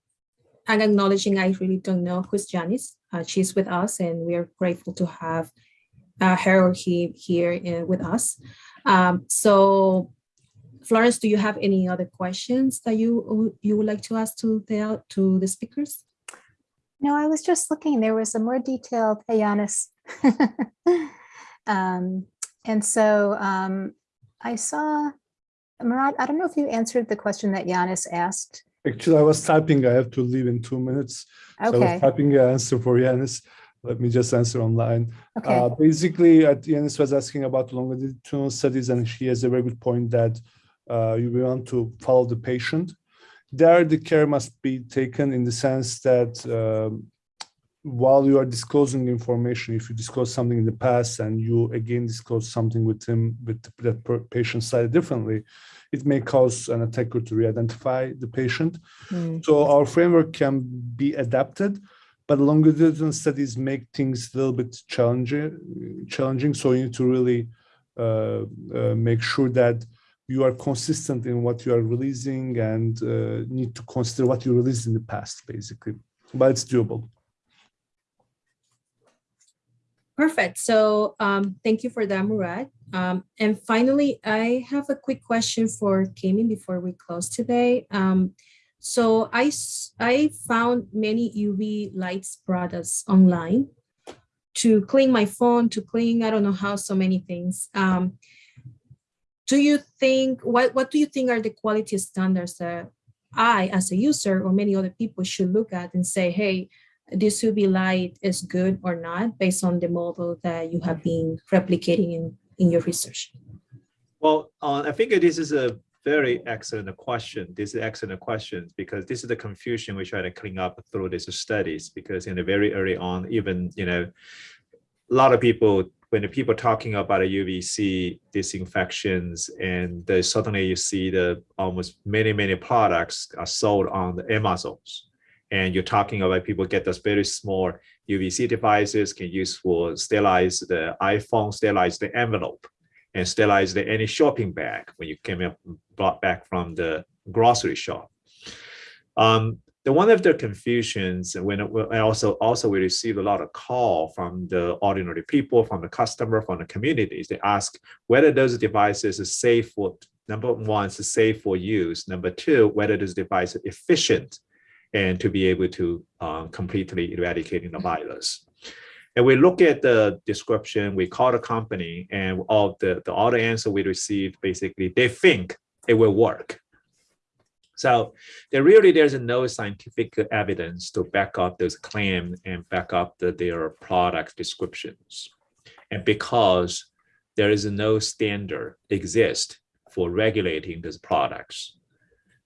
I'm acknowledging I really don't know who's Janice. Uh, she's with us and we are grateful to have uh, her or he here uh, with us. Um, so Florence, do you have any other questions that you you would like to ask to the to the speakers? No, I was just looking. There was a more detailed Yanis. um, and so um, I saw, Murat, I don't know if you answered the question that Yanis asked. Actually, I was typing. I have to leave in two minutes. So I was typing an answer for Yanis. Let me just answer online. okay. Uh, basically, uh, Yanis was asking about longitudinal studies, and she has a very good point that uh, you want to follow the patient. There, the care must be taken in the sense that um, while you are disclosing information, if you disclose something in the past and you again disclose something with him, with that patient slightly differently, it may cause an attacker to re-identify the patient. Hmm, So our framework can be adapted, but longitudinal studies make things a little bit challenging. Challenging, so you need to really uh, uh, make sure that you are consistent in what you are releasing and uh, need to consider what you released in the past, basically. But it's doable. Perfect. So um, thank you for that, Murat. Um, and finally, I have a quick question for Kaiming before we close today. Um, so I, I found many UV lights products online to clean my phone, to clean, I don't know how, so many things. Um, do you think, what, what do you think are the quality standards that I, as a user or many other people should look at and say, hey, this UV light is good or not based on the model that you have been replicating in, in your research? Well, uh, I think this is a very excellent question. This is excellent questions because this is the confusion we try to clean up through these studies. Because in the very early on, even you know, a lot of people when the people talking about a UVC disinfections, and suddenly you see the almost many many products are sold on the Amazons, and you're talking about people get those very small UVC devices can use for sterilize the iPhone, sterilize the envelope and sterilize the, any shopping bag when you came up brought back from the grocery shop. Um, the one of the confusions when I also also we receive a lot of call from the ordinary people, from the customer, from the communities. They ask whether those devices are safe for number one, is safe for use. Number two, whether this device is efficient and to be able to um, completely eradicating the virus. And we look at the description, we call the company and all the, the the answer we received, basically, they think it will work. So there really, there's no scientific evidence to back up those claims and back up the, their product descriptions. And because there is no standard exist for regulating these products.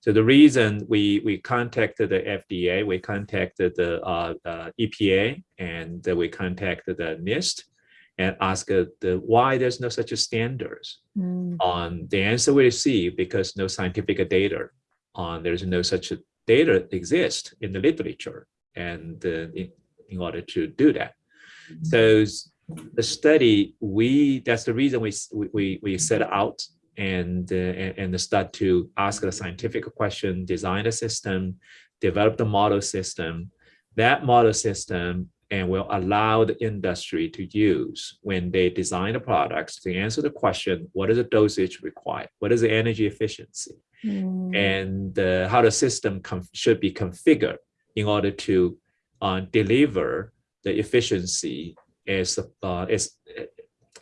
So the reason we, we contacted the FDA, we contacted the uh, uh, EPA, and we contacted the NIST and asked the, why there's no such a standards. Mm, On the answer we received, because no scientific data on there's no such a data exist in the literature and uh, in, in order to do that. So the study, we, that's the reason we- we, we set out and, uh, and, and start to ask a scientific question, design a system, develop the model system. That model system and will allow the industry to use when they design the products to answer the question, what is the dosage required? What is the energy efficiency? mm, and uh, how the system should be configured in order to uh, deliver the efficiency as uh, as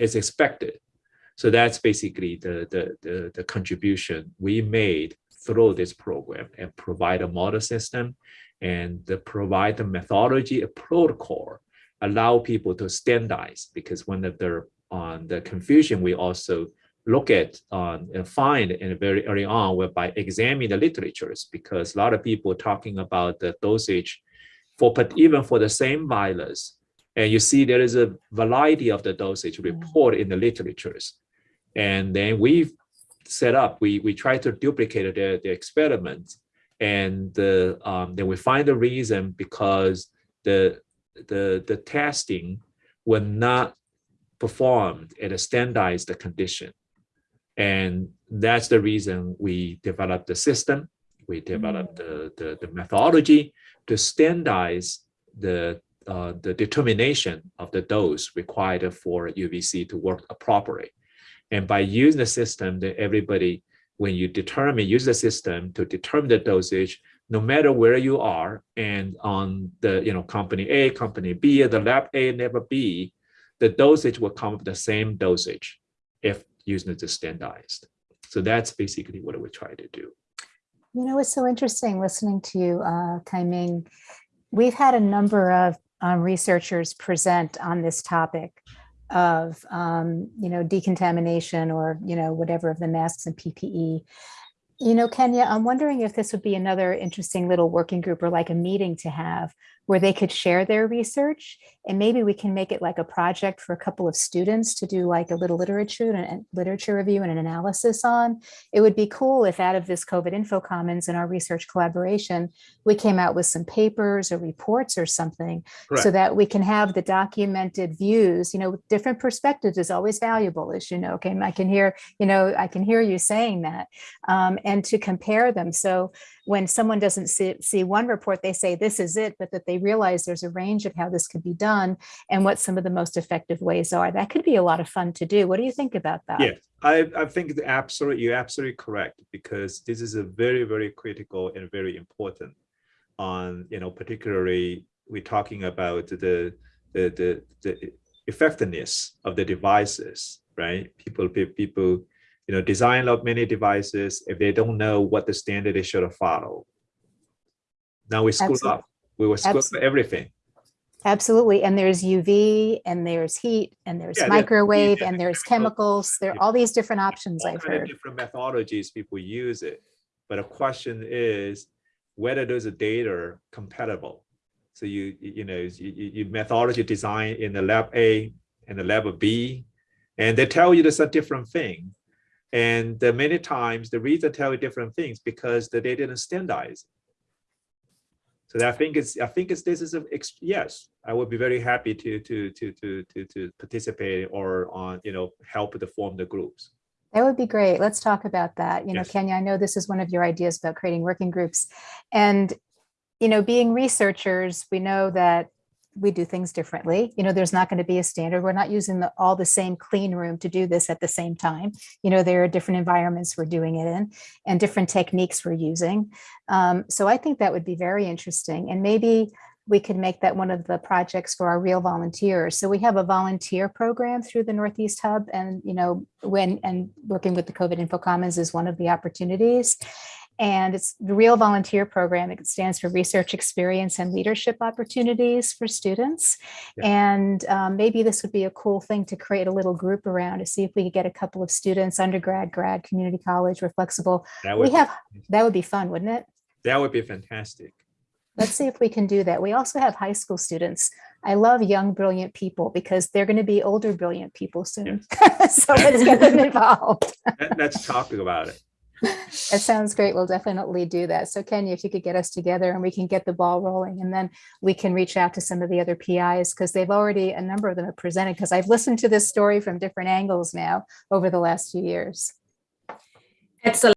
as expected. So that's basically the, the the the contribution we made through this program and provide a model system and the provide the methodology, a protocol, allow people to standardize. Because one of the on the confusion we also look at um, and find in very early on whereby examine the literatures. Because a lot of people talking about the dosage for but even for the same virus and you see there is a variety of the dosage report in the literatures and then we set up we we try to duplicate the, the experiments and the um, then we find the reason because the the the testing were not performed at a standardized condition. And that's the reason we developed the system, we developed the, the, the methodology to standardize the, uh, the determination of the dose required for UVC to work properly. And by using the system, that everybody, when you determine, use the system to determine the dosage, no matter where you are, and on the, you know, company A, company B, the lab A, lab B, the dosage will come with the same dosage if using the standardized. So that's basically what we try to do. You know, it's so interesting listening to you, uh, Kaiming. We've had a number of um, researchers present on this topic of, um, you know, decontamination or, you know, whatever of the masks and PPE. You know, Kenya, I'm wondering if this would be another interesting little working group or like a meeting to have where they could share their research and maybe we can make it like a project for a couple of students to do like a little literature and literature review and an analysis on. It would be cool if out of this COVID info commons and our research collaboration, we came out with some papers or reports or something so that we can have the documented views, you know, different perspectives is always valuable, as you know, okay, I can hear, you know, I can hear you saying that, um, and to compare them. So when someone doesn't see, see one report, they say this is it, but that they realize there's a range of how this could be done and what some of the most effective ways are. That could be a lot of fun to do. What do you think about that? Yeah, I, I think the absolute, you're absolutely correct because this is a very, very critical and very important on, you know, particularly we're talking about the, the, the, the effectiveness of the devices, right? People, people, you know, design up many devices if they don't know what the standard they should follow. Now we screw Absolutely. up. We will screw up everything. Absolutely. And there's UV and there's heat and there's Yeah, microwave and there's chemicals. There are all these different options all I've heard. different methodologies people use it. But the question is whether those data are compatible. So you, you know, you, you you methodology design in the lab A and the lab B, and they tell you there's a different thing. And uh, many times the reason tell you different things because they didn't standardize. So I think it's, I think it's, this is a, yes, I would be very happy to, to, to, to, to, to participate or on, you know, help to form the groups. That would be great. Let's talk about that. You know, Yes. Kenya, I know this is one of your ideas about creating working groups. And, you know, being researchers, we know that we do things differently. You know, there's not going to be a standard. We're not using the, all the same clean room to do this at the same time. You know, there are different environments we're doing it in and different techniques we're using. Um, so I think that would be very interesting. And maybe we could make that one of the projects for our real volunteers. So we have a volunteer program through the Northeast Hub and, you know, when, and working with the COVID Info Commons is one of the opportunities. And it's the Real Volunteer Program. It stands for Research Experience and Leadership Opportunities for Students. Yeah. And um, maybe this would be a cool thing to create a little group around to see if we could get a couple of students, undergrad, grad, community college, we're flexible. That We would, have, that would be fun, wouldn't it? that would be fantastic. Let's see if we can do that. We also have high school students. I love young, brilliant people because they're going to be older, brilliant people soon. So let's get them involved. Let- Let's talk about it. That sounds great. We'll definitely do that. So Kenya, if you could get us together and we can get the ball rolling and then we can reach out to some of the other PIs because they've already, a number of them have presented because I've listened to this story from different angles now over the last few years. Excellent.